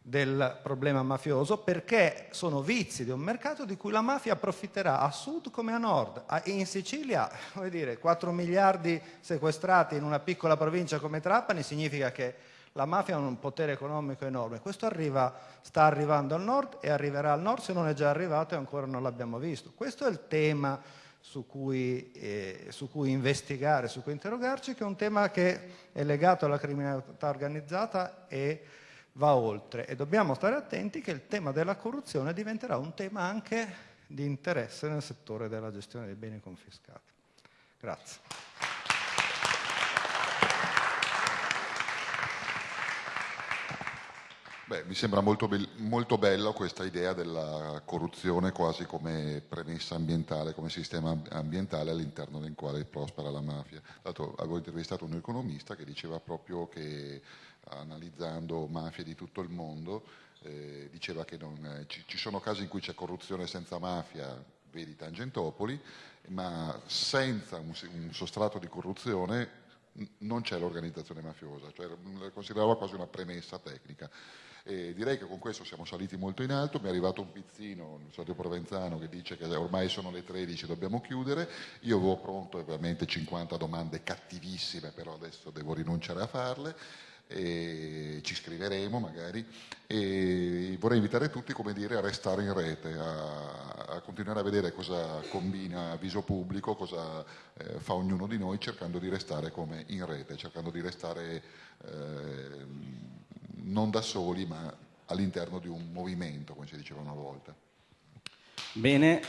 del problema mafioso perché sono vizi di un mercato di cui la mafia approfitterà a sud come a nord. In Sicilia, come dire, 4 miliardi sequestrati in una piccola provincia come Trapani significa che la mafia ha un potere economico enorme, questo arriva, sta arrivando al nord e arriverà al nord se non è già arrivato e ancora non l'abbiamo visto. Questo è il tema su cui, eh, su cui, investigare, su cui interrogarci, che è un tema che è legato alla criminalità organizzata e va oltre. E dobbiamo stare attenti che il tema della corruzione diventerà un tema anche di interesse nel settore della gestione dei beni confiscati. Grazie. Beh, mi sembra molto, be- molto bella questa idea della corruzione quasi come premessa ambientale, come sistema ambientale all'interno del quale prospera la mafia. Dato, avevo intervistato un economista che diceva proprio che analizzando mafie di tutto il mondo, eh, diceva che non, ci, ci sono casi in cui c'è corruzione senza mafia, vedi Tangentopoli, ma senza un, un sostrato di corruzione non c'è l'organizzazione mafiosa, cioè la consideravo quasi una premessa tecnica. E direi che con questo siamo saliti molto in alto, mi è arrivato un pizzino, il solito Provenzano, che dice che ormai sono le 13, dobbiamo chiudere, io avevo pronto ovviamente 50 domande cattivissime, però adesso devo rinunciare a farle, ci scriveremo magari. E vorrei invitare tutti dire, a restare in rete, a, a continuare a vedere cosa combina Viso Pubblico, cosa eh, fa ognuno di noi cercando di restare come in rete, cercando di restare eh, non da soli ma all'interno di un movimento, come si diceva una volta. Bene,